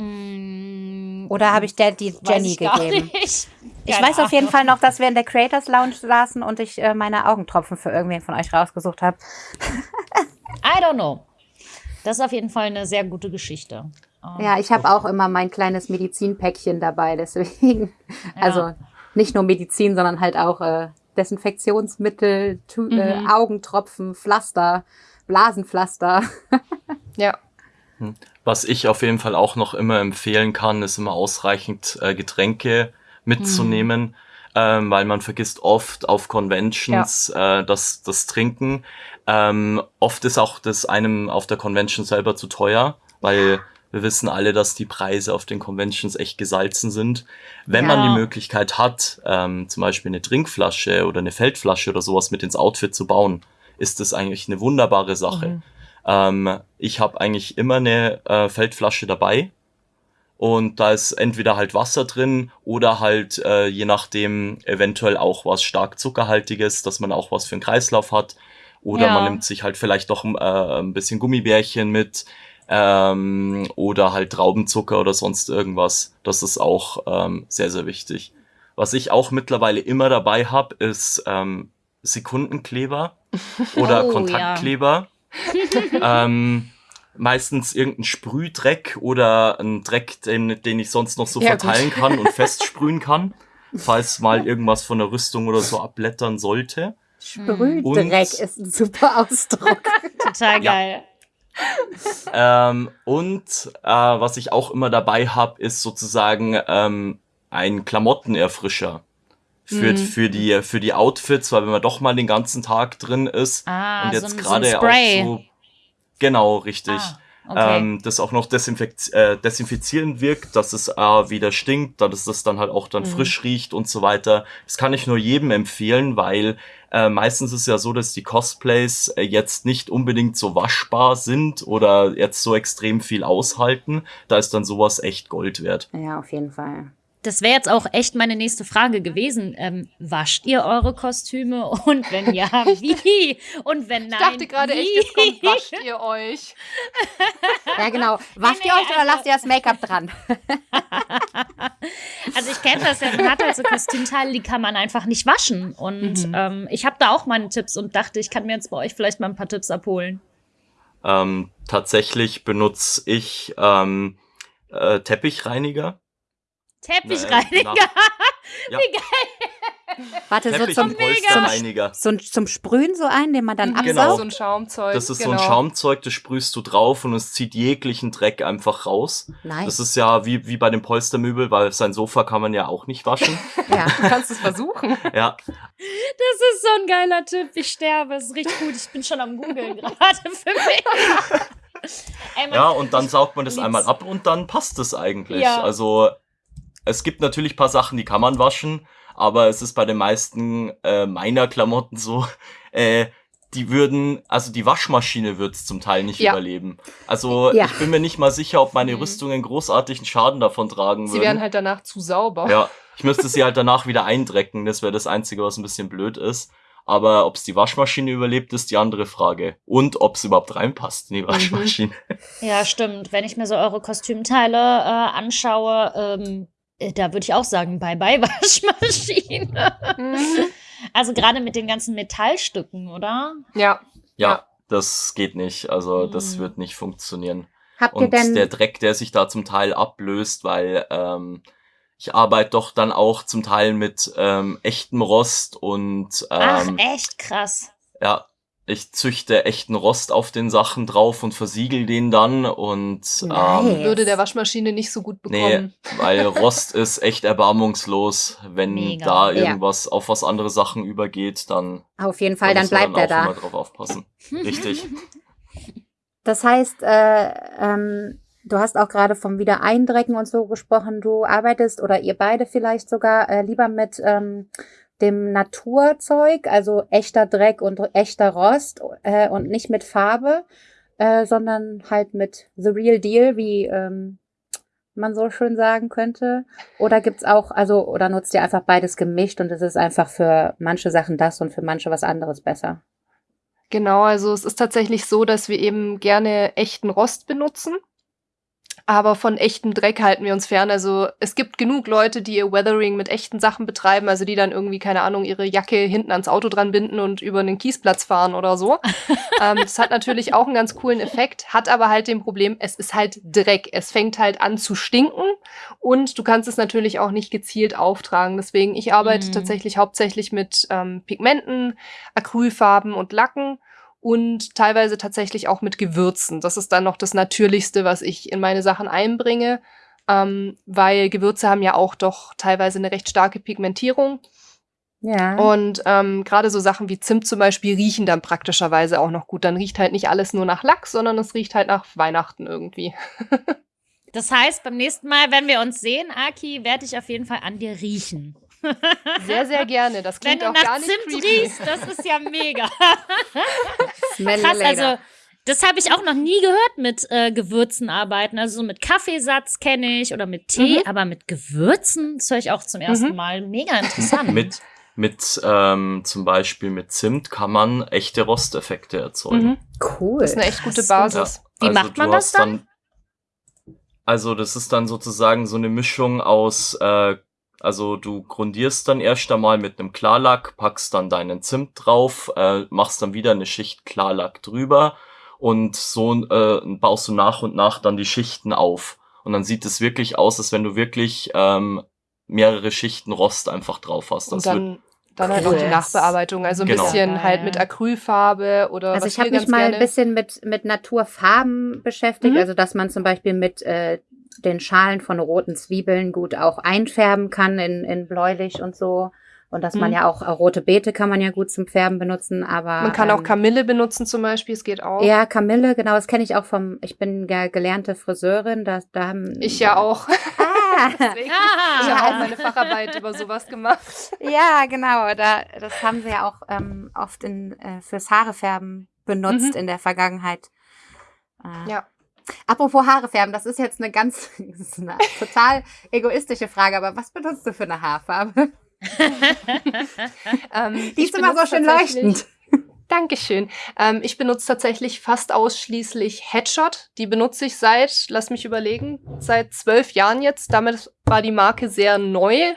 Mm, Oder habe ich der die Jenny gegeben? Ich, ich weiß auf jeden Fall noch, dass wir in der Creators Lounge saßen und ich äh, meine Augentropfen für irgendwen von euch rausgesucht habe. I don't know. Das ist auf jeden Fall eine sehr gute Geschichte. Um, ja, ich habe auch immer mein kleines Medizinpäckchen dabei, deswegen. Ja. Also nicht nur Medizin, sondern halt auch äh, Desinfektionsmittel, tu, äh, mhm. äh, Augentropfen, Pflaster, Blasenpflaster. ja. Was ich auf jeden Fall auch noch immer empfehlen kann, ist immer ausreichend äh, Getränke mitzunehmen, mhm. ähm, weil man vergisst oft auf Conventions ja. äh, das, das Trinken. Ähm, oft ist auch das einem auf der Convention selber zu teuer, weil wir wissen alle, dass die Preise auf den Conventions echt gesalzen sind. Wenn ja. man die Möglichkeit hat, ähm, zum Beispiel eine Trinkflasche oder eine Feldflasche oder sowas mit ins Outfit zu bauen, ist das eigentlich eine wunderbare Sache. Mhm. Ähm, ich habe eigentlich immer eine äh, Feldflasche dabei und da ist entweder halt Wasser drin oder halt äh, je nachdem eventuell auch was stark zuckerhaltiges, dass man auch was für einen Kreislauf hat. Oder ja. man nimmt sich halt vielleicht doch äh, ein bisschen Gummibärchen mit ähm, oder halt Traubenzucker oder sonst irgendwas. Das ist auch ähm, sehr, sehr wichtig. Was ich auch mittlerweile immer dabei habe, ist ähm, Sekundenkleber oder oh, Kontaktkleber. Ja. ähm, meistens irgendein Sprühdreck oder ein Dreck, den, den ich sonst noch so ja, verteilen gut. kann und festsprühen kann, falls mal irgendwas von der Rüstung oder so abblättern sollte. Sprühdreck ist ein super Ausdruck. Total geil. Ja. ähm, und äh, was ich auch immer dabei habe, ist sozusagen ähm, ein Klamottenerfrischer für, mhm. für, die, für die Outfits, weil wenn man doch mal den ganzen Tag drin ist ah, und jetzt so gerade so auch so. Genau, richtig. Ah. Okay. Ähm, das auch noch desinfiz äh, desinfizierend wirkt, dass es äh, wieder stinkt, dass es dann halt auch dann mhm. frisch riecht und so weiter. Das kann ich nur jedem empfehlen, weil äh, meistens ist ja so, dass die Cosplays äh, jetzt nicht unbedingt so waschbar sind oder jetzt so extrem viel aushalten. Da ist dann sowas echt Gold wert. Ja, auf jeden Fall das wäre jetzt auch echt meine nächste Frage gewesen. Ähm, wascht ihr eure Kostüme? Und wenn ja, wie? Und wenn nein, Ich dachte gerade echt, jetzt kommt, wascht ihr euch? ja, genau. Wascht nee, ihr euch oder also lasst ihr das Make-up dran? also ich kenne das ja, man hat halt so Kostümteile, die kann man einfach nicht waschen. Und mhm. ähm, ich habe da auch meine Tipps und dachte, ich kann mir jetzt bei euch vielleicht mal ein paar Tipps abholen. Ähm, tatsächlich benutze ich ähm, äh, Teppichreiniger Teppichreiniger. ja. Wie geil. Warte, so zum, zum, zum, zum, Sprühen so ein, den man dann absaugt? Genau. So ein Schaumzeug. Das ist genau. so ein genau. Schaumzeug, das sprühst du drauf und es zieht jeglichen Dreck einfach raus. Nice. Das ist ja wie, wie bei dem Polstermöbel, weil sein Sofa kann man ja auch nicht waschen. ja, du kannst es versuchen. ja. Das ist so ein geiler Tipp. Ich sterbe. Es riecht gut. Ich bin schon am Googeln gerade für mich. Ey, ja, und dann saugt man das einmal ab und dann passt es eigentlich. Ja. Also es gibt natürlich paar Sachen, die kann man waschen, aber es ist bei den meisten äh, meiner Klamotten so, äh, die würden, also die Waschmaschine wird es zum Teil nicht ja. überleben. Also ja. ich bin mir nicht mal sicher, ob meine mhm. Rüstungen großartigen Schaden davon tragen sie würden. Sie werden halt danach zu sauber. Ja, ich müsste sie halt danach wieder eindrecken. Das wäre das Einzige, was ein bisschen blöd ist. Aber ob es die Waschmaschine überlebt, ist die andere Frage. Und ob es überhaupt reinpasst in die mhm. Waschmaschine. Ja, stimmt. Wenn ich mir so eure Kostümteile äh, anschaue, ähm, äh, da würde ich auch sagen, bye bye Waschmaschine. Mhm. Also gerade mit den ganzen Metallstücken, oder? Ja. Ja, Ja. das geht nicht. Also das Mhm. wird nicht funktionieren. Habt ihr Und denn der Dreck, der sich da zum Teil ablöst, weil ähm, ich arbeite doch dann auch zum Teil mit ähm, echtem Rost und Ach, ähm, echt krass. ja, ich züchte echten Rost auf den Sachen drauf und versiegel den dann und ähm, Nice. Würde der Waschmaschine nicht so gut nee, bekommen. weil Rost ist echt erbarmungslos. Wenn Mega. da Ja. irgendwas auf was andere Sachen übergeht, dann auf jeden Fall, da dann muss man bleibt er dann auch da. immer drauf aufpassen. Richtig. Das heißt, äh, ähm, du hast auch gerade vom Wiedereindrecken und so gesprochen. Du arbeitest oder ihr beide vielleicht sogar äh, lieber mit ähm, dem Naturzeug, also echter Dreck und echter Rost äh, und nicht mit Farbe, äh, sondern halt mit the real deal, wie ähm, man so schön sagen könnte. Oder gibt's auch, also oder nutzt ihr einfach beides gemischt und es ist einfach für manche Sachen das und für manche was anderes besser? Genau, also es ist tatsächlich so, dass wir eben gerne echten Rost benutzen. Aber von echtem Dreck halten wir uns fern. Also es gibt genug Leute, die ihr Weathering mit echten Sachen betreiben, also die dann irgendwie, keine Ahnung, ihre Jacke hinten ans Auto dran binden und über einen Kiesplatz fahren oder so. ähm, das hat natürlich auch einen ganz coolen Effekt, hat aber halt den Problem, es ist halt Dreck. Es fängt halt an zu stinken und du kannst es natürlich auch nicht gezielt auftragen. Deswegen, ich arbeite Mhm. tatsächlich hauptsächlich mit ähm, Pigmenten, Acrylfarben und Lacken und teilweise tatsächlich auch mit Gewürzen. Das ist dann noch das Natürlichste, was ich in meine Sachen einbringe, ähm, weil Gewürze haben ja auch doch teilweise eine recht starke Pigmentierung. Ja. Und ähm, gerade so Sachen wie Zimt zum Beispiel riechen dann praktischerweise auch noch gut. Dann riecht halt nicht alles nur nach Lachs, sondern es riecht halt nach Weihnachten irgendwie. Das heißt, beim nächsten Mal, wenn wir uns sehen, Aki, werde ich auf jeden Fall an dir riechen. Sehr, sehr gerne. Das Wenn klingt du auch nach gar nicht Zimt riechst, das ist ja mega. Krass, also das habe ich auch noch nie gehört mit äh, Gewürzen arbeiten. Also so mit Kaffeesatz kenne ich oder mit Tee, Mhm. aber mit Gewürzen, das höre ich auch zum ersten Mhm. Mal. Mega interessant. mit mit ähm, zum Beispiel mit Zimt kann man echte Rosteffekte erzeugen. Mhm. cool. Das ist eine echt gute. Basis. Wie macht man das hast dann? Also das ist dann sozusagen so eine Mischung aus, äh, also du grundierst dann erst einmal mit einem Klarlack, packst dann deinen Zimt drauf, äh, machst dann wieder eine Schicht Klarlack drüber und so äh, baust du nach und nach dann die Schichten auf. Und dann sieht es wirklich aus, als wenn du wirklich ähm, mehrere Schichten Rost einfach drauf hast. Und Das wird dann, dann halt noch die. Nachbearbeitung. Also ein Genau. bisschen halt mit Acrylfarbe oder Also was ich habe mich mal gerne ein bisschen mit, mit Naturfarben beschäftigt, Mhm. also dass man zum Beispiel mit äh, den Schalen von roten Zwiebeln gut auch einfärben kann in, in bläulich und so. Und dass man Mhm. ja auch, auch rote Beete kann man ja gut zum Färben benutzen, aber. Man kann auch ähm, Kamille benutzen zum Beispiel, es geht auch. Ja, Kamille, genau, das kenne ich auch vom, ich bin ja gelernte Friseurin, da, da haben. Ich ja auch. Ah, Deswegen. Ah. Ich habe auch meine Facharbeit über sowas gemacht. ja, genau, da, das haben sie ja auch ähm, oft in, äh, fürs Haarefärben benutzt Mhm. in der Vergangenheit. Äh, Ja. Apropos Haare färben, das ist jetzt eine ganz, eine total egoistische Frage, aber was benutzt du für eine Haarfarbe? Ähm, Die ist immer so schön leuchtend. Dankeschön. Ähm, ich benutze tatsächlich fast ausschließlich Headshot. Die benutze ich seit, lass mich überlegen, seit zwölf Jahren jetzt. Damit war die Marke sehr neu.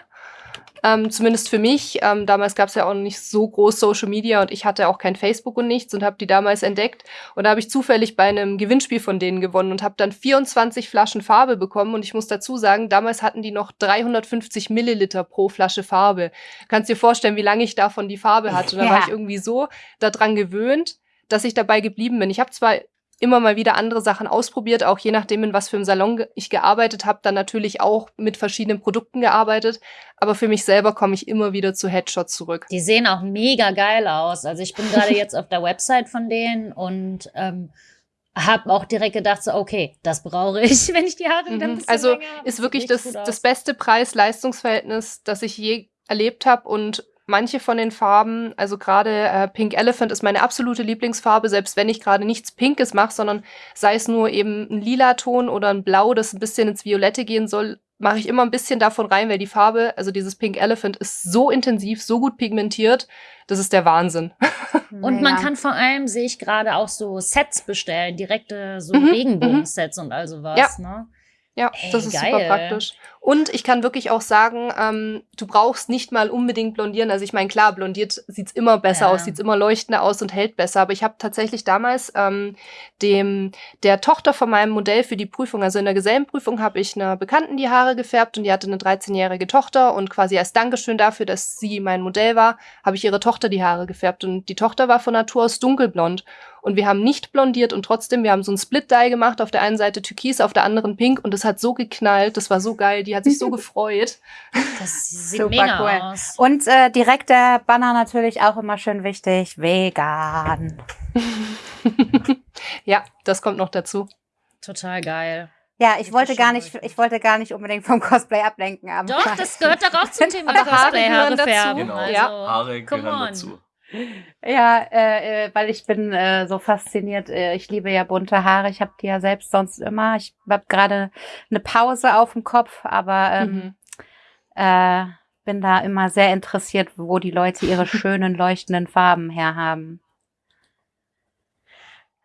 Ähm, zumindest für mich. Ähm, damals gab es ja auch nicht so groß Social Media und ich hatte auch kein Facebook und nichts und habe die damals entdeckt. Und da habe ich zufällig bei einem Gewinnspiel von denen gewonnen und habe dann 24 Flaschen Farbe bekommen. Und ich muss dazu sagen, damals hatten die noch 350 Milliliter pro Flasche Farbe. Kannst dir vorstellen, wie lange ich davon die Farbe hatte. Und dann Ja. war ich irgendwie so daran gewöhnt, dass ich dabei geblieben bin. Ich habe zwar immer mal wieder andere Sachen ausprobiert, auch je nachdem, in was für einem Salon ich gearbeitet habe, dann natürlich auch mit verschiedenen Produkten gearbeitet. Aber für mich selber komme ich immer wieder zu Headshot zurück. Die sehen auch mega geil aus. Also ich bin gerade jetzt auf der Website von denen und ähm, habe auch direkt gedacht, so, okay, das brauche ich, wenn ich die Haare Mhm. bisschen Also ist wirklich das, das beste Preis-Leistungsverhältnis, das ich je erlebt habe. Und manche von den Farben, also gerade äh, Pink Elephant ist meine absolute Lieblingsfarbe, selbst wenn ich gerade nichts Pinkes mache, sondern sei es nur eben ein lila Ton oder ein Blau, das ein bisschen ins Violette gehen soll, mache ich immer ein bisschen davon rein, weil die Farbe, also dieses Pink Elephant, ist so intensiv, so gut pigmentiert, das ist der Wahnsinn. Und man kann vor allem, sehe ich gerade, auch so Sets bestellen, direkte so Mhm, Regenbogen-Sets und all sowas. Ja. Ne? Ja, Ey, das ist geil. super praktisch. Und ich kann wirklich auch sagen, ähm, du brauchst nicht mal unbedingt blondieren. Also ich meine, klar, blondiert sieht's immer besser Ja. aus, sieht's immer leuchtender aus und hält besser. Aber ich habe tatsächlich damals ähm, dem der Tochter von meinem Modell für die Prüfung, also in der Gesellenprüfung, habe ich einer Bekannten die Haare gefärbt und die hatte eine 13-jährige Tochter und quasi als Dankeschön dafür, dass sie mein Modell war, habe ich ihre Tochter die Haare gefärbt und die Tochter war von Natur aus dunkelblond und wir haben nicht blondiert und trotzdem, wir haben so ein Split-Dye gemacht, auf der einen Seite türkis, auf der anderen pink und es hat so geknallt, das war so geil, die hat sich so gefreut. Das sieht Super mega cool. aus. Und äh, direkt der Banner natürlich auch immer schön wichtig. Vegan. ja, das kommt noch dazu. Total geil. Ja, ich wollte gar nicht, ich wollte gar nicht unbedingt vom Cosplay ablenken. Aber Doch, das gehört doch auch zum Thema Aber Haare Cosplay, gehören Haare dazu. färben. Genau. Also, Ja. Haare come gehören on. dazu. Ja, äh, äh, weil ich bin äh, so fasziniert. Äh, ich liebe ja bunte Haare. Ich habe die ja selbst sonst immer. Ich habe gerade eine Pause auf dem Kopf, aber ähm, Mhm. äh, bin da immer sehr interessiert, wo die Leute ihre schönen leuchtenden Farben herhaben.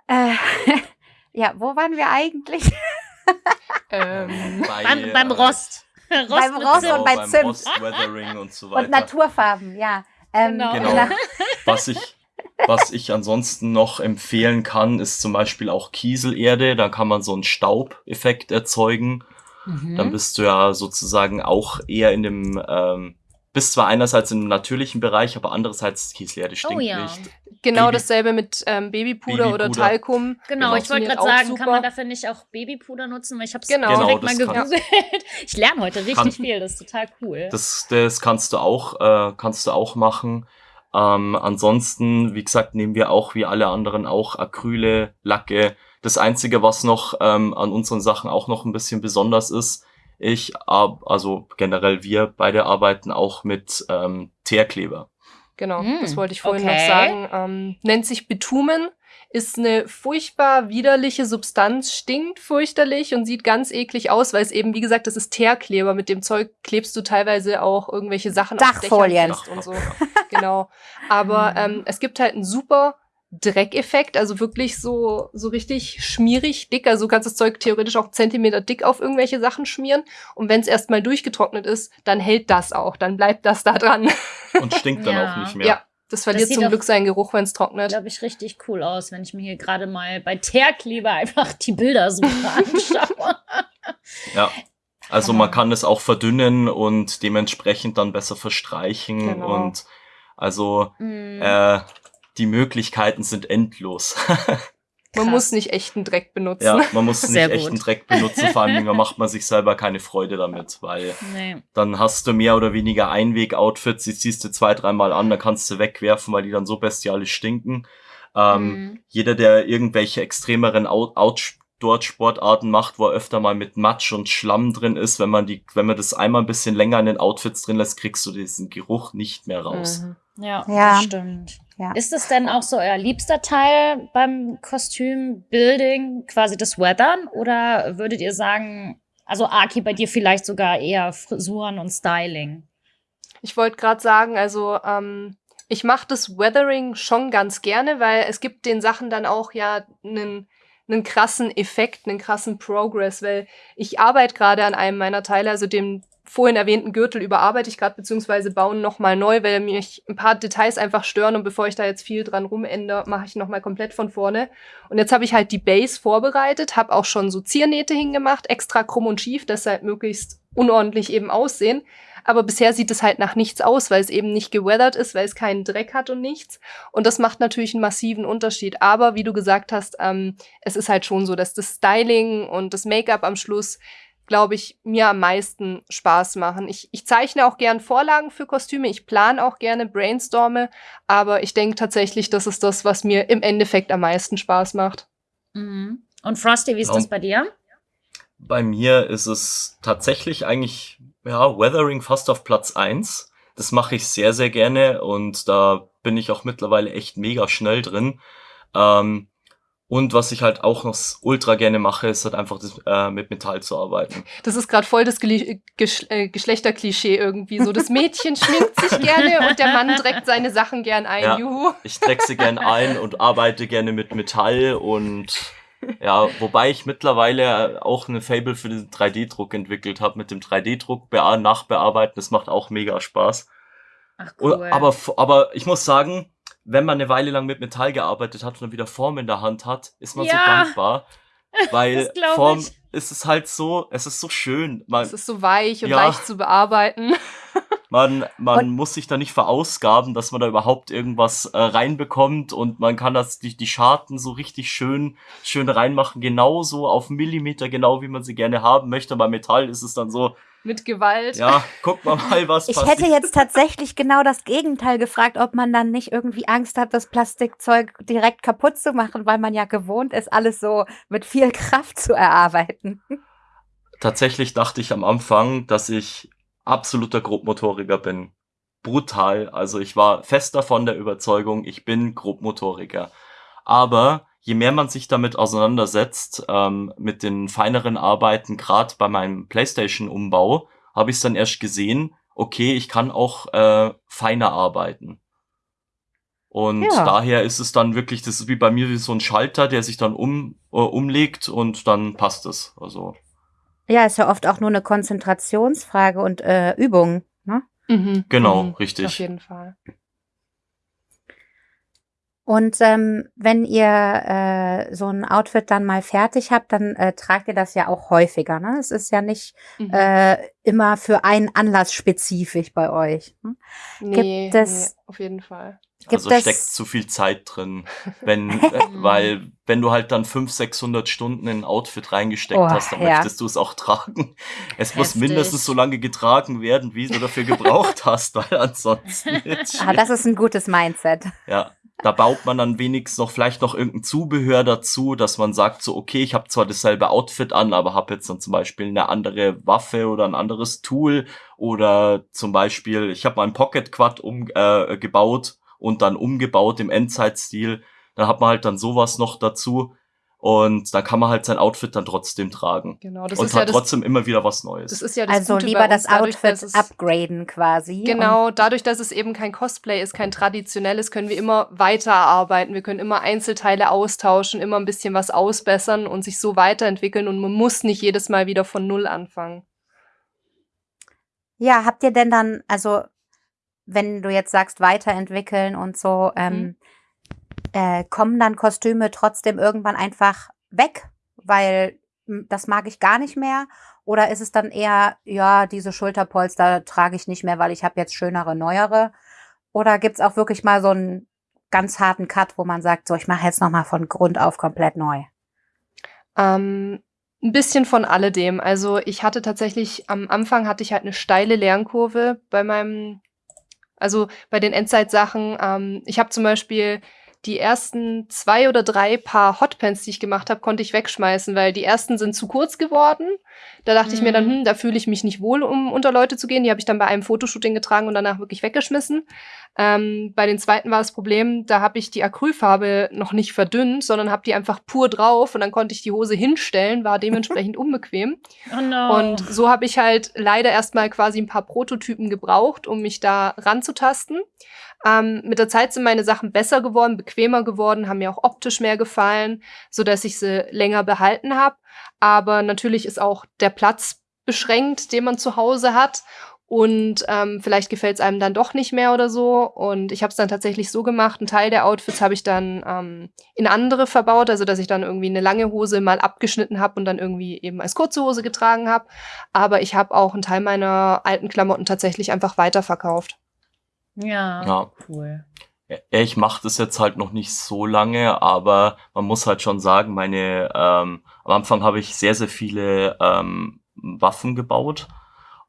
Äh, ja, wo waren wir eigentlich? Ähm, Bei, Beim, beim äh, Rost. Rost Beim Rost Zimt. und bei beim Zimt. Rost, Weathering und so weiter. Und Naturfarben, ja. Ähm, Genau. Genau. na- Was ich, was ich ansonsten noch empfehlen kann, ist zum Beispiel auch Kieselerde. Da kann man so einen Staubeffekt erzeugen. Mhm. Dann bist du ja sozusagen auch eher in dem, ähm, bist zwar einerseits im natürlichen Bereich, aber andererseits Kieselerde stinkt Oh ja. nicht. genau Baby- dasselbe mit ähm, Babypuder, oder Babypuder. Talkum. Genau, Genau. ich wollte gerade sagen, super. kann man dafür nicht auch Babypuder nutzen? Weil ich habe es Genau. direkt Genau, mal gegoogelt. Ich lerne heute richtig Kann- viel, das ist total cool. Das, das kannst du auch, äh, kannst du auch machen. Ähm, ansonsten, wie gesagt, nehmen wir auch wie alle anderen auch Acryle, Lacke. Das einzige, was noch ähm, an unseren Sachen auch noch ein bisschen besonders ist, ich, ab, also generell wir beide arbeiten auch mit ähm, Teerkleber. Genau, Mm, das wollte ich vorhin okay. noch sagen. Ähm, nennt sich Bitumen, ist eine furchtbar widerliche Substanz, stinkt fürchterlich und sieht ganz eklig aus, weil es eben, wie gesagt, das ist Teerkleber. Mit dem Zeug klebst du teilweise auch irgendwelche Sachen auf Dachfolien. Dächern fest und so. genau. Aber ähm, es gibt halt einen super Dreckeffekt, also wirklich so, so richtig schmierig dick. Also du kannst das Zeug theoretisch auch Zentimeter dick auf irgendwelche Sachen schmieren. Und wenn es erstmal durchgetrocknet ist, dann hält das auch, dann bleibt das da dran. Und stinkt dann Ja. auch nicht mehr. Ja, das verliert sieht zum Glück seinen Geruch, wenn es trocknet. glaube ich, richtig cool aus, wenn ich mir hier gerade mal bei Teerkleber einfach die Bilder super anschaue. Ja. Also man kann es auch verdünnen und dementsprechend dann besser verstreichen Genau. und also Mm, äh, die Möglichkeiten sind endlos. Man krass. muss nicht echten Dreck benutzen. ja, man muss nicht Sehr echten gut. Dreck benutzen, vor allem da macht man sich selber keine Freude damit, weil nee. dann hast du mehr oder weniger Einweg-Outfits, die ziehst du zwei, dreimal an, dann kannst du wegwerfen, weil die dann so bestialisch stinken. Ähm, Mm. Jeder, der irgendwelche extremeren Out Outdoor-Sportarten macht, wo er öfter mal mit Matsch und Schlamm drin ist, wenn man die, wenn man das einmal ein bisschen länger in den Outfits drin lässt, kriegst du diesen Geruch nicht mehr raus. Mhm. Ja, Ja. das stimmt. Ja. Ist es denn auch so euer liebster Teil beim Kostümbuilding, quasi das Weathern? Oder würdet ihr sagen, also Aki, bei dir vielleicht sogar eher Frisuren und Styling? Ich wollte gerade sagen, also ähm, ich mache das Weathering schon ganz gerne, weil es gibt den Sachen dann auch ja einen einen krassen Effekt, einen krassen Progress, weil ich arbeite gerade an einem meiner Teile, also dem vorhin erwähnten Gürtel überarbeite ich gerade, beziehungsweise bauen nochmal neu, weil mich ein paar Details einfach stören und bevor ich da jetzt viel dran rumändere, mache ich nochmal komplett von vorne. Und jetzt habe ich halt die Base vorbereitet, habe auch schon so Ziernähte hingemacht, extra krumm und schief, dass sie halt möglichst unordentlich eben aussehen. Aber bisher sieht es halt nach nichts aus, weil es eben nicht geweathert ist, weil es keinen Dreck hat und nichts. Und das macht natürlich einen massiven Unterschied. Aber wie du gesagt hast, ähm, es ist halt schon so, dass das Styling und das Make-up am Schluss, glaube ich, mir am meisten Spaß machen. Ich, ich zeichne auch gern Vorlagen für Kostüme, ich plane auch gerne, brainstorme, aber ich denke tatsächlich, das ist das, was mir im Endeffekt am meisten Spaß macht. Mhm. Und Frosty, wie ist Ja. das bei dir? Bei mir ist es tatsächlich eigentlich, ja, Weathering fast auf Platz eins. Das mache ich sehr, sehr gerne und da bin ich auch mittlerweile echt mega schnell drin. Ähm, und was ich halt auch noch ultra gerne mache, ist halt einfach das, äh, mit Metall zu arbeiten. Das ist gerade voll das Geli Gesch äh, Geschlechterklischee irgendwie. So, das Mädchen schminkt sich gerne und der Mann trägt seine Sachen gern ein. Ja. Juhu. Ich dreck sie gern ein und arbeite gerne mit Metall und Ja, wobei ich mittlerweile auch eine Fable für den 3D-Druck entwickelt habe. Mit dem 3D-Druck nachbearbeiten, das macht auch mega Spaß. Ach, cool. Aber, aber ich muss sagen, wenn man eine Weile lang mit Metall gearbeitet hat und dann wieder Form in der Hand hat, ist man Ja. so dankbar. Weil Form ich. ist es halt so, es ist so schön. Man, Es ist so weich und Ja. leicht zu bearbeiten. man, man Und- muss sich da nicht verausgaben, dass man da überhaupt irgendwas äh, reinbekommt und man kann das die, die Scharten so richtig schön schön reinmachen, genauso auf Millimeter genau, wie man sie gerne haben möchte. Bei Metall ist es dann so, Mit Gewalt. ja, guck mal mal, was Ich passiert. hätte jetzt tatsächlich genau das Gegenteil gefragt, ob man dann nicht irgendwie Angst hat, das Plastikzeug direkt kaputt zu machen, weil man ja gewohnt ist, alles so mit viel Kraft zu erarbeiten. Tatsächlich dachte ich am Anfang, dass ich absoluter Grobmotoriker bin. Brutal. Also ich war fest davon der Überzeugung, ich bin Grobmotoriker. Aber je mehr man sich damit auseinandersetzt, ähm, mit den feineren Arbeiten, gerade bei meinem PlayStation-Umbau, habe ich es dann erst gesehen, okay, ich kann auch äh, feiner arbeiten. Und Ja. daher ist es dann wirklich, das ist wie bei mir wie so ein Schalter, der sich dann um, äh, umlegt und dann passt es. Also Ja, ist ja oft auch nur eine Konzentrationsfrage und äh, Übung. Ne? Mhm. Genau, mhm. richtig. Auf jeden Fall. Und ähm, wenn ihr äh, so ein Outfit dann mal fertig habt, dann äh, tragt ihr das ja auch häufiger. Ne? Es ist ja nicht Mhm. äh, immer für einen Anlass spezifisch bei euch. Ne? nee, gibt es- nee, auf jeden Fall. Gibt also es- steckt zu viel Zeit drin, wenn, äh, weil wenn du halt dann 500, 600 Stunden in ein Outfit reingesteckt Oh, hast, dann ja. möchtest du es auch tragen. Es muss Heftig. mindestens so lange getragen werden, wie du dafür gebraucht hast, weil ansonsten Ah, das ist ein gutes Mindset. ja, da baut man dann wenigstens noch vielleicht noch irgendein Zubehör dazu, dass man sagt so, okay, ich habe zwar dasselbe Outfit an, aber habe jetzt dann zum Beispiel eine andere Waffe oder ein anderes Tool oder zum Beispiel, ich habe mal Pocket Quad umgebaut äh, und dann umgebaut im Endzeitstil. Dann hat man halt dann sowas noch dazu und dann kann man halt sein Outfit dann trotzdem tragen Genau, das und ist hat ja das, trotzdem immer wieder was Neues. das ist ja das Also Gute lieber bei das uns, dadurch, Outfit es- upgraden quasi. Genau, dadurch, dass es eben kein Cosplay ist, kein traditionelles, können wir immer weiterarbeiten. Wir können immer Einzelteile austauschen, immer ein bisschen was ausbessern und sich so weiterentwickeln und man muss nicht jedes Mal wieder von Null anfangen. Ja, habt ihr denn dann, also wenn du jetzt sagst, weiterentwickeln und so, ähm, äh, kommen dann Kostüme trotzdem irgendwann einfach weg, weil das mag ich gar nicht mehr? Oder ist es dann eher, ja, diese Schulterpolster trage ich nicht mehr, weil ich habe jetzt schönere, neuere? Oder gibt's auch wirklich mal so einen ganz harten Cut, wo man sagt, so, ich mache jetzt nochmal von Grund auf komplett neu? Ähm, ein bisschen von alledem. Also ich hatte tatsächlich, am Anfang hatte ich halt eine steile Lernkurve bei meinem, also bei den Endzeitsachen. Ähm, ich habe zum Beispiel die ersten zwei oder drei Paar Hotpants, die ich gemacht habe, konnte ich wegschmeißen, weil die ersten sind zu kurz geworden. Da dachte ich mir dann, Mhm. hm, da fühle ich mich nicht wohl, um unter Leute zu gehen. Die habe ich dann bei einem Fotoshooting getragen und danach wirklich weggeschmissen. Ähm, bei den zweiten war das Problem, da habe ich die Acrylfarbe noch nicht verdünnt, sondern habe die einfach pur drauf und dann konnte ich die Hose hinstellen, war dementsprechend unbequem. Oh no. Und so habe ich halt leider erstmal quasi ein paar Prototypen gebraucht, um mich da ranzutasten. Ähm, mit der Zeit sind meine Sachen besser geworden, bequemer geworden, haben mir auch optisch mehr gefallen, so dass ich sie länger behalten habe. Aber natürlich ist auch der Platz beschränkt, den man zu Hause hat. Und ähm, vielleicht gefällt es einem dann doch nicht mehr oder so. Und ich habe es dann tatsächlich so gemacht. Ein Teil der Outfits habe ich dann ähm, in andere verbaut, also dass ich dann irgendwie eine lange Hose mal abgeschnitten habe und dann irgendwie eben als kurze Hose getragen habe. Aber ich habe auch einen Teil meiner alten Klamotten tatsächlich einfach weiterverkauft. Ja, ja. cool. Ja, ich mache das jetzt halt noch nicht so lange, aber man muss halt schon sagen, meine ähm, am Anfang habe ich sehr, sehr viele ähm, Waffen gebaut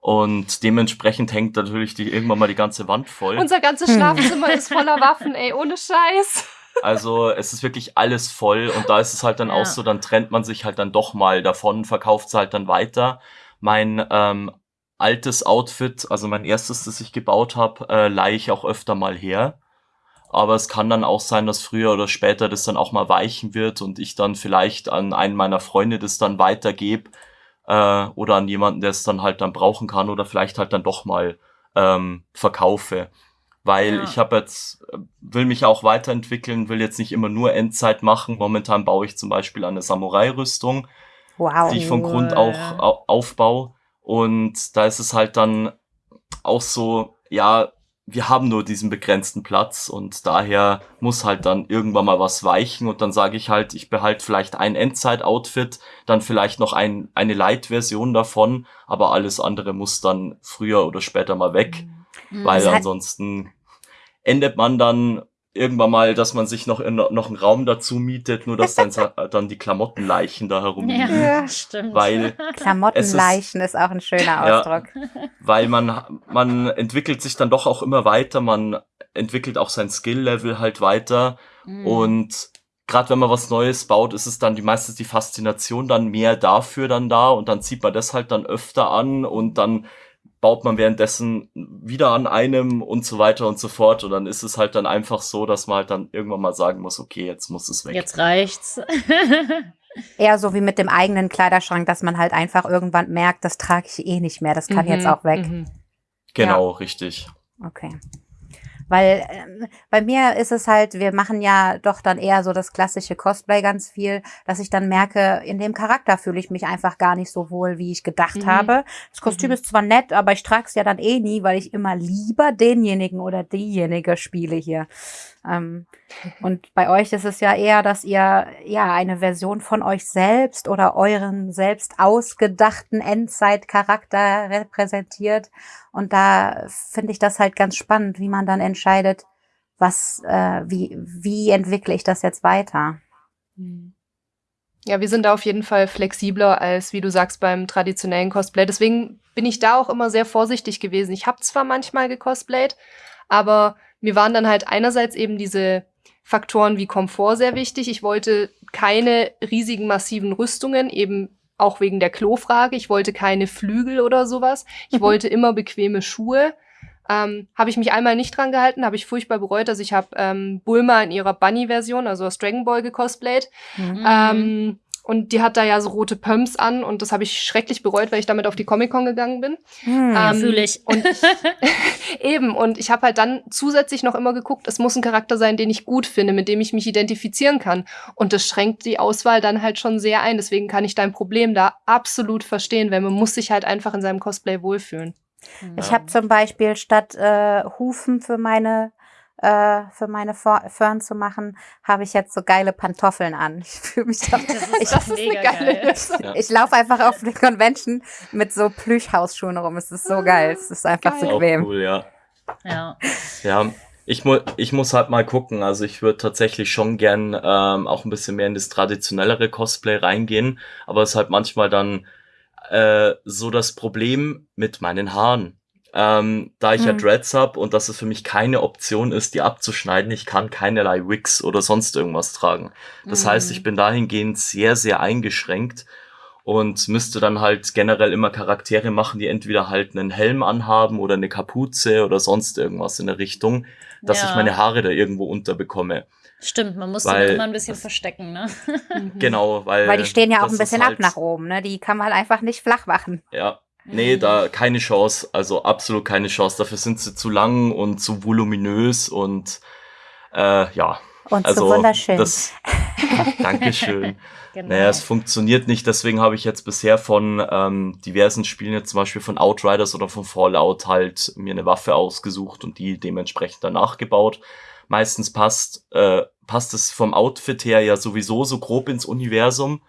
und dementsprechend hängt natürlich die, irgendwann mal die ganze Wand voll. Unser ganzes Hm. Schlafzimmer ist voller Waffen, ey, ohne Scheiß. Also es ist wirklich alles voll und da ist es halt dann Ja. auch so, dann trennt man sich halt dann doch mal davon, verkauft es halt dann weiter. Mein ähm, altes Outfit, also mein erstes, das ich gebaut habe, äh, leihe ich auch öfter mal her. Aber es kann dann auch sein, dass früher oder später das dann auch mal weichen wird und ich dann vielleicht an einen meiner Freunde das dann weitergebe äh, oder an jemanden, der es dann halt dann brauchen kann oder vielleicht halt dann doch mal ähm, verkaufe. weil Ja. ich habe jetzt, äh, will mich auch weiterentwickeln, will jetzt nicht immer nur Endzeit machen. Momentan baue ich zum Beispiel eine Samurai-Rüstung, Wow. die ich von Grund auch au aufbaue. Und da ist es halt dann auch so, ja, wir haben nur diesen begrenzten Platz und daher muss halt dann irgendwann mal was weichen und dann sage ich halt, ich behalte vielleicht ein Endzeit-Outfit, dann vielleicht noch ein, eine Light-Version davon, aber alles andere muss dann früher oder später mal weg, Mhm. weil hat- ansonsten endet man dann irgendwann mal, dass man sich noch, in, noch einen Raum dazu mietet, nur dass dann, dann die Klamottenleichen da herumliegen. Ja, stimmt. Weil Klamottenleichen ist, auch ein schöner Ja. Ausdruck. weil man, man entwickelt sich dann doch auch immer weiter, man entwickelt auch sein Skill-Level halt weiter Mhm. und gerade wenn man was Neues baut, ist es dann die meistens die Faszination dann mehr dafür dann da und dann zieht man das halt dann öfter an und dann baut man währenddessen wieder an einem und so weiter und so fort und dann ist es halt dann einfach so, dass man halt dann irgendwann mal sagen muss, okay, jetzt muss es weg. Jetzt reicht's. Eher so wie mit dem eigenen Kleiderschrank, dass man halt einfach irgendwann merkt, das trage ich eh nicht mehr, das kann Mhm, jetzt auch weg. mhm. Genau, richtig. Okay. Weil ähm, bei mir ist es halt, wir machen ja doch dann eher so das klassische Cosplay ganz viel, dass ich dann merke, in dem Charakter fühle ich mich einfach gar nicht so wohl, wie ich gedacht Mhm. habe. Das Kostüm Mhm. ist zwar nett, aber ich trage es ja dann eh nie, weil ich immer lieber denjenigen oder diejenige spiele hier. Ähm, und bei euch ist es ja eher, dass ihr ja eine Version von euch selbst oder euren selbst ausgedachten Endzeitcharakter repräsentiert. Und da finde ich das halt ganz spannend, wie man dann entscheidet, was, äh, wie, wie entwickle ich das jetzt weiter? Mhm. Ja, wir sind da auf jeden Fall flexibler als, wie du sagst, beim traditionellen Cosplay. Deswegen bin ich da auch immer sehr vorsichtig gewesen. Ich habe zwar manchmal gecosplayt, aber mir waren dann halt einerseits eben diese Faktoren wie Komfort sehr wichtig. Ich wollte keine riesigen, massiven Rüstungen, eben auch wegen der Klofrage. Ich wollte keine Flügel oder sowas. Ich Mhm. wollte immer bequeme Schuhe. Ähm, habe ich mich einmal nicht dran gehalten, habe ich furchtbar bereut. Also ich habe ähm, Bulma in ihrer Bunny-Version, also aus Dragon Ball gecosplayt. Mhm. Ähm, und die hat da ja so rote Pumps an und das habe ich schrecklich bereut, weil ich damit auf die Comic-Con gegangen bin. Hm. Ja, Ähm, fühle ich. Und eben, und ich habe halt dann zusätzlich noch immer geguckt, es muss ein Charakter sein, den ich gut finde, mit dem ich mich identifizieren kann. Und das schränkt die Auswahl dann halt schon sehr ein. Deswegen kann ich dein Problem da absolut verstehen, weil man muss sich halt einfach in seinem Cosplay wohlfühlen. Ich habe zum Beispiel statt äh, Hufen für meine äh, für meine Fern zu machen, habe ich jetzt so geile Pantoffeln an. Ich fühle mich da, Das ist ich, doch mega geil. Ja. ich laufe einfach auf der Convention mit so Plüschhausschuhen rum. Es ist so geil. Es ist einfach Geil. so Auch bequem. cool, ja. Ja. Ja, ich, mu ich muss halt mal gucken. Also ich würde tatsächlich schon gern ähm, auch ein bisschen mehr in das traditionellere Cosplay reingehen, aber es ist halt manchmal dann äh, so das Problem mit meinen Haaren. Ähm, da ich ja Mhm. Dreads hab und dass es für mich keine Option ist, die abzuschneiden, ich kann keinerlei Wigs oder sonst irgendwas tragen. Das Mhm. heißt, ich bin dahingehend sehr, sehr eingeschränkt und müsste dann halt generell immer Charaktere machen, die entweder halt einen Helm anhaben oder eine Kapuze oder sonst irgendwas in der Richtung, dass Ja. ich meine Haare da irgendwo unterbekomme. Stimmt, man muss Weil immer ein bisschen das- verstecken, ne? Mhm. Genau, weil. Weil die stehen ja auch ein bisschen halt, ab nach oben, ne? Die kann man halt einfach nicht flach machen. Ja. Nee, Mhm. da keine Chance, also absolut keine Chance. Dafür sind sie zu lang und zu voluminös und äh, ja. Und Also so wunderschön. das Dankeschön. Genau. Naja, es funktioniert nicht, deswegen habe ich jetzt bisher von ähm, diversen Spielen, jetzt zum Beispiel von Outriders oder von Fallout, halt mir eine Waffe ausgesucht und die dementsprechend danach gebaut. Meistens passt, äh, passt es vom Outfit her ja sowieso so grob ins Universum.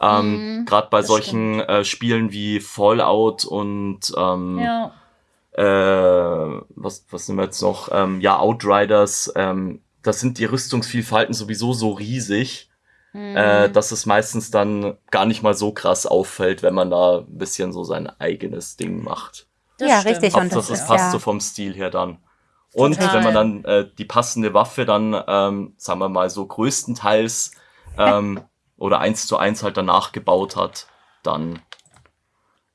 Ähm, Mhm, Gerade bei das solchen äh, Spielen wie Fallout und ähm, ja. äh, was, was nehmen wir jetzt noch? Ähm, ja, Outriders, ähm, da sind die Rüstungsvielfalten sowieso so riesig, äh, Mhm. dass es meistens dann gar nicht mal so krass auffällt, wenn man da ein bisschen so sein eigenes Ding macht. Das Ja, stimmt. richtig, und Hauptsache, das es ist passt ja- so vom Stil her dann. Und Total. wenn man dann äh, die passende Waffe dann, ähm, sagen wir mal so größtenteils ähm, oder eins zu eins halt danach gebaut hat, dann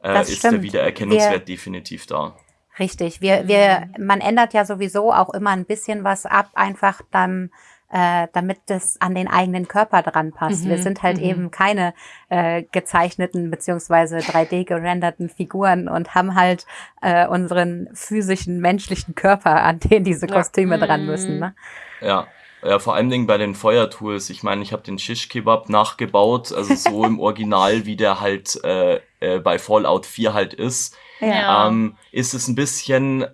äh, ist der stimmt. Wiedererkennungswert definitiv da. Richtig. Wir, wir, man ändert ja sowieso auch immer ein bisschen was ab, einfach beim äh, damit das an den eigenen Körper dran passt. Mhm, Wir sind halt mhm. eben keine äh, gezeichneten beziehungsweise 3D gerenderten Figuren und haben halt äh, unseren physischen menschlichen Körper, an den diese Ja. Kostüme dran Mhm. müssen. Ne? Ja. Ja, vor allen Dingen bei den Feuertools. Ich meine, ich habe den Shish Kebab nachgebaut, also so im Original, wie der halt äh, äh, bei Fallout 4 halt ist. Ja. ähm, ist es ein bisschen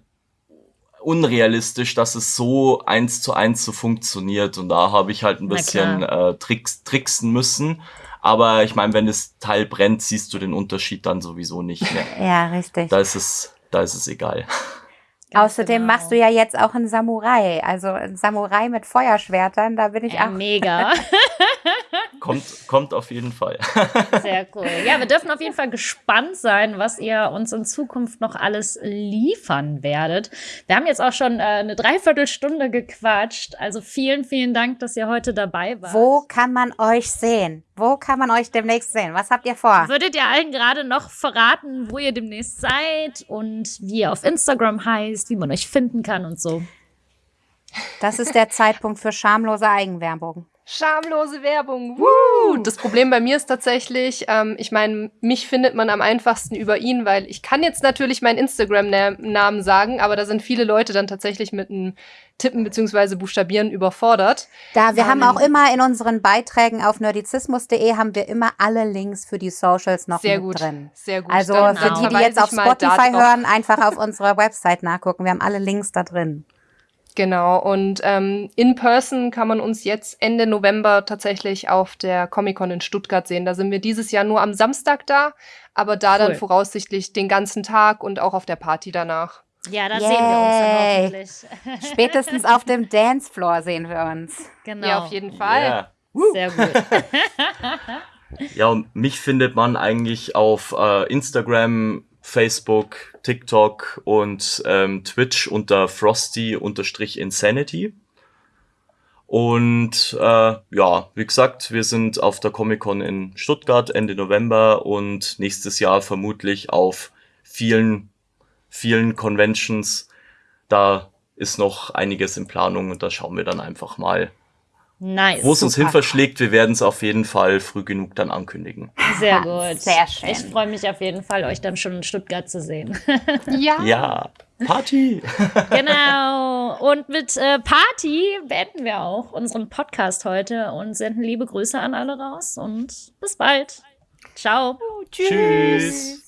unrealistisch, dass es so eins zu eins so funktioniert. Und da habe ich halt ein bisschen äh, Tricks, tricksen müssen. Aber ich meine, wenn das Teil brennt, siehst du den Unterschied dann sowieso nicht mehr. Ja, richtig. da ist es, da ist es egal. Ganz Außerdem genau. machst du ja jetzt auch einen Samurai. Also ein Samurai mit Feuerschwertern, da bin ich ja, auch. mega. Kommt, kommt auf jeden Fall. Sehr cool. Ja, wir dürfen auf jeden Fall gespannt sein, was ihr uns in Zukunft noch alles liefern werdet. Wir haben jetzt auch schon äh, eine Dreiviertelstunde gequatscht. Also vielen, vielen Dank, dass ihr heute dabei wart. Wo kann man euch sehen? Wo kann man euch demnächst sehen? Was habt ihr vor? Würdet ihr allen gerade noch verraten, wo ihr demnächst seid und wie ihr auf Instagram heißt, wie man euch finden kann und so? Das ist der Zeitpunkt für schamlose Eigenwerbung. Schamlose Werbung. Woo! Das Problem bei mir ist tatsächlich, ähm, ich meine, mich findet man am einfachsten über ihn, weil ich kann jetzt natürlich meinen Instagram-Namen sagen, aber da sind viele Leute dann tatsächlich mit einem Tippen beziehungsweise Buchstabieren überfordert. Da, wir Ähm, haben auch immer in unseren Beiträgen auf nerdizismus.de haben wir immer alle Links für die Socials noch Sehr mit gut. drin. Sehr gut. Also Dann für die, die jetzt auf Spotify hören, einfach auf unserer Website nachgucken. Wir haben alle Links da drin. Genau, und ähm, in person kann man uns jetzt Ende November tatsächlich auf der Comic-Con in Stuttgart sehen. Da sind wir dieses Jahr nur am Samstag da, aber da dann Cool. voraussichtlich den ganzen Tag und auch auf der Party danach. Ja, da sehen wir uns dann hoffentlich. Spätestens auf dem Dancefloor sehen wir uns. Genau. Ja, auf jeden Fall. Yeah. Sehr gut. Ja, und mich findet man eigentlich auf äh, Instagram, Facebook, TikTok und ähm, Twitch unter Frosty-Insanity. Und äh, ja, wie gesagt, wir sind auf der Comic-Con in Stuttgart Ende November und nächstes Jahr vermutlich auf vielen, vielen Conventions. Da ist noch einiges in Planung und da schauen wir dann einfach mal, Nice. wo es uns hin verschlägt. Wir werden es auf jeden Fall früh genug dann ankündigen. Sehr gut. Sehr schön. Ich freue mich auf jeden Fall, euch dann schon in Stuttgart zu sehen. Ja. Ja, Party! genau. Und mit äh, Party beenden wir auch unseren Podcast heute und senden liebe Grüße an alle raus und bis bald. Ciao. Tschüss.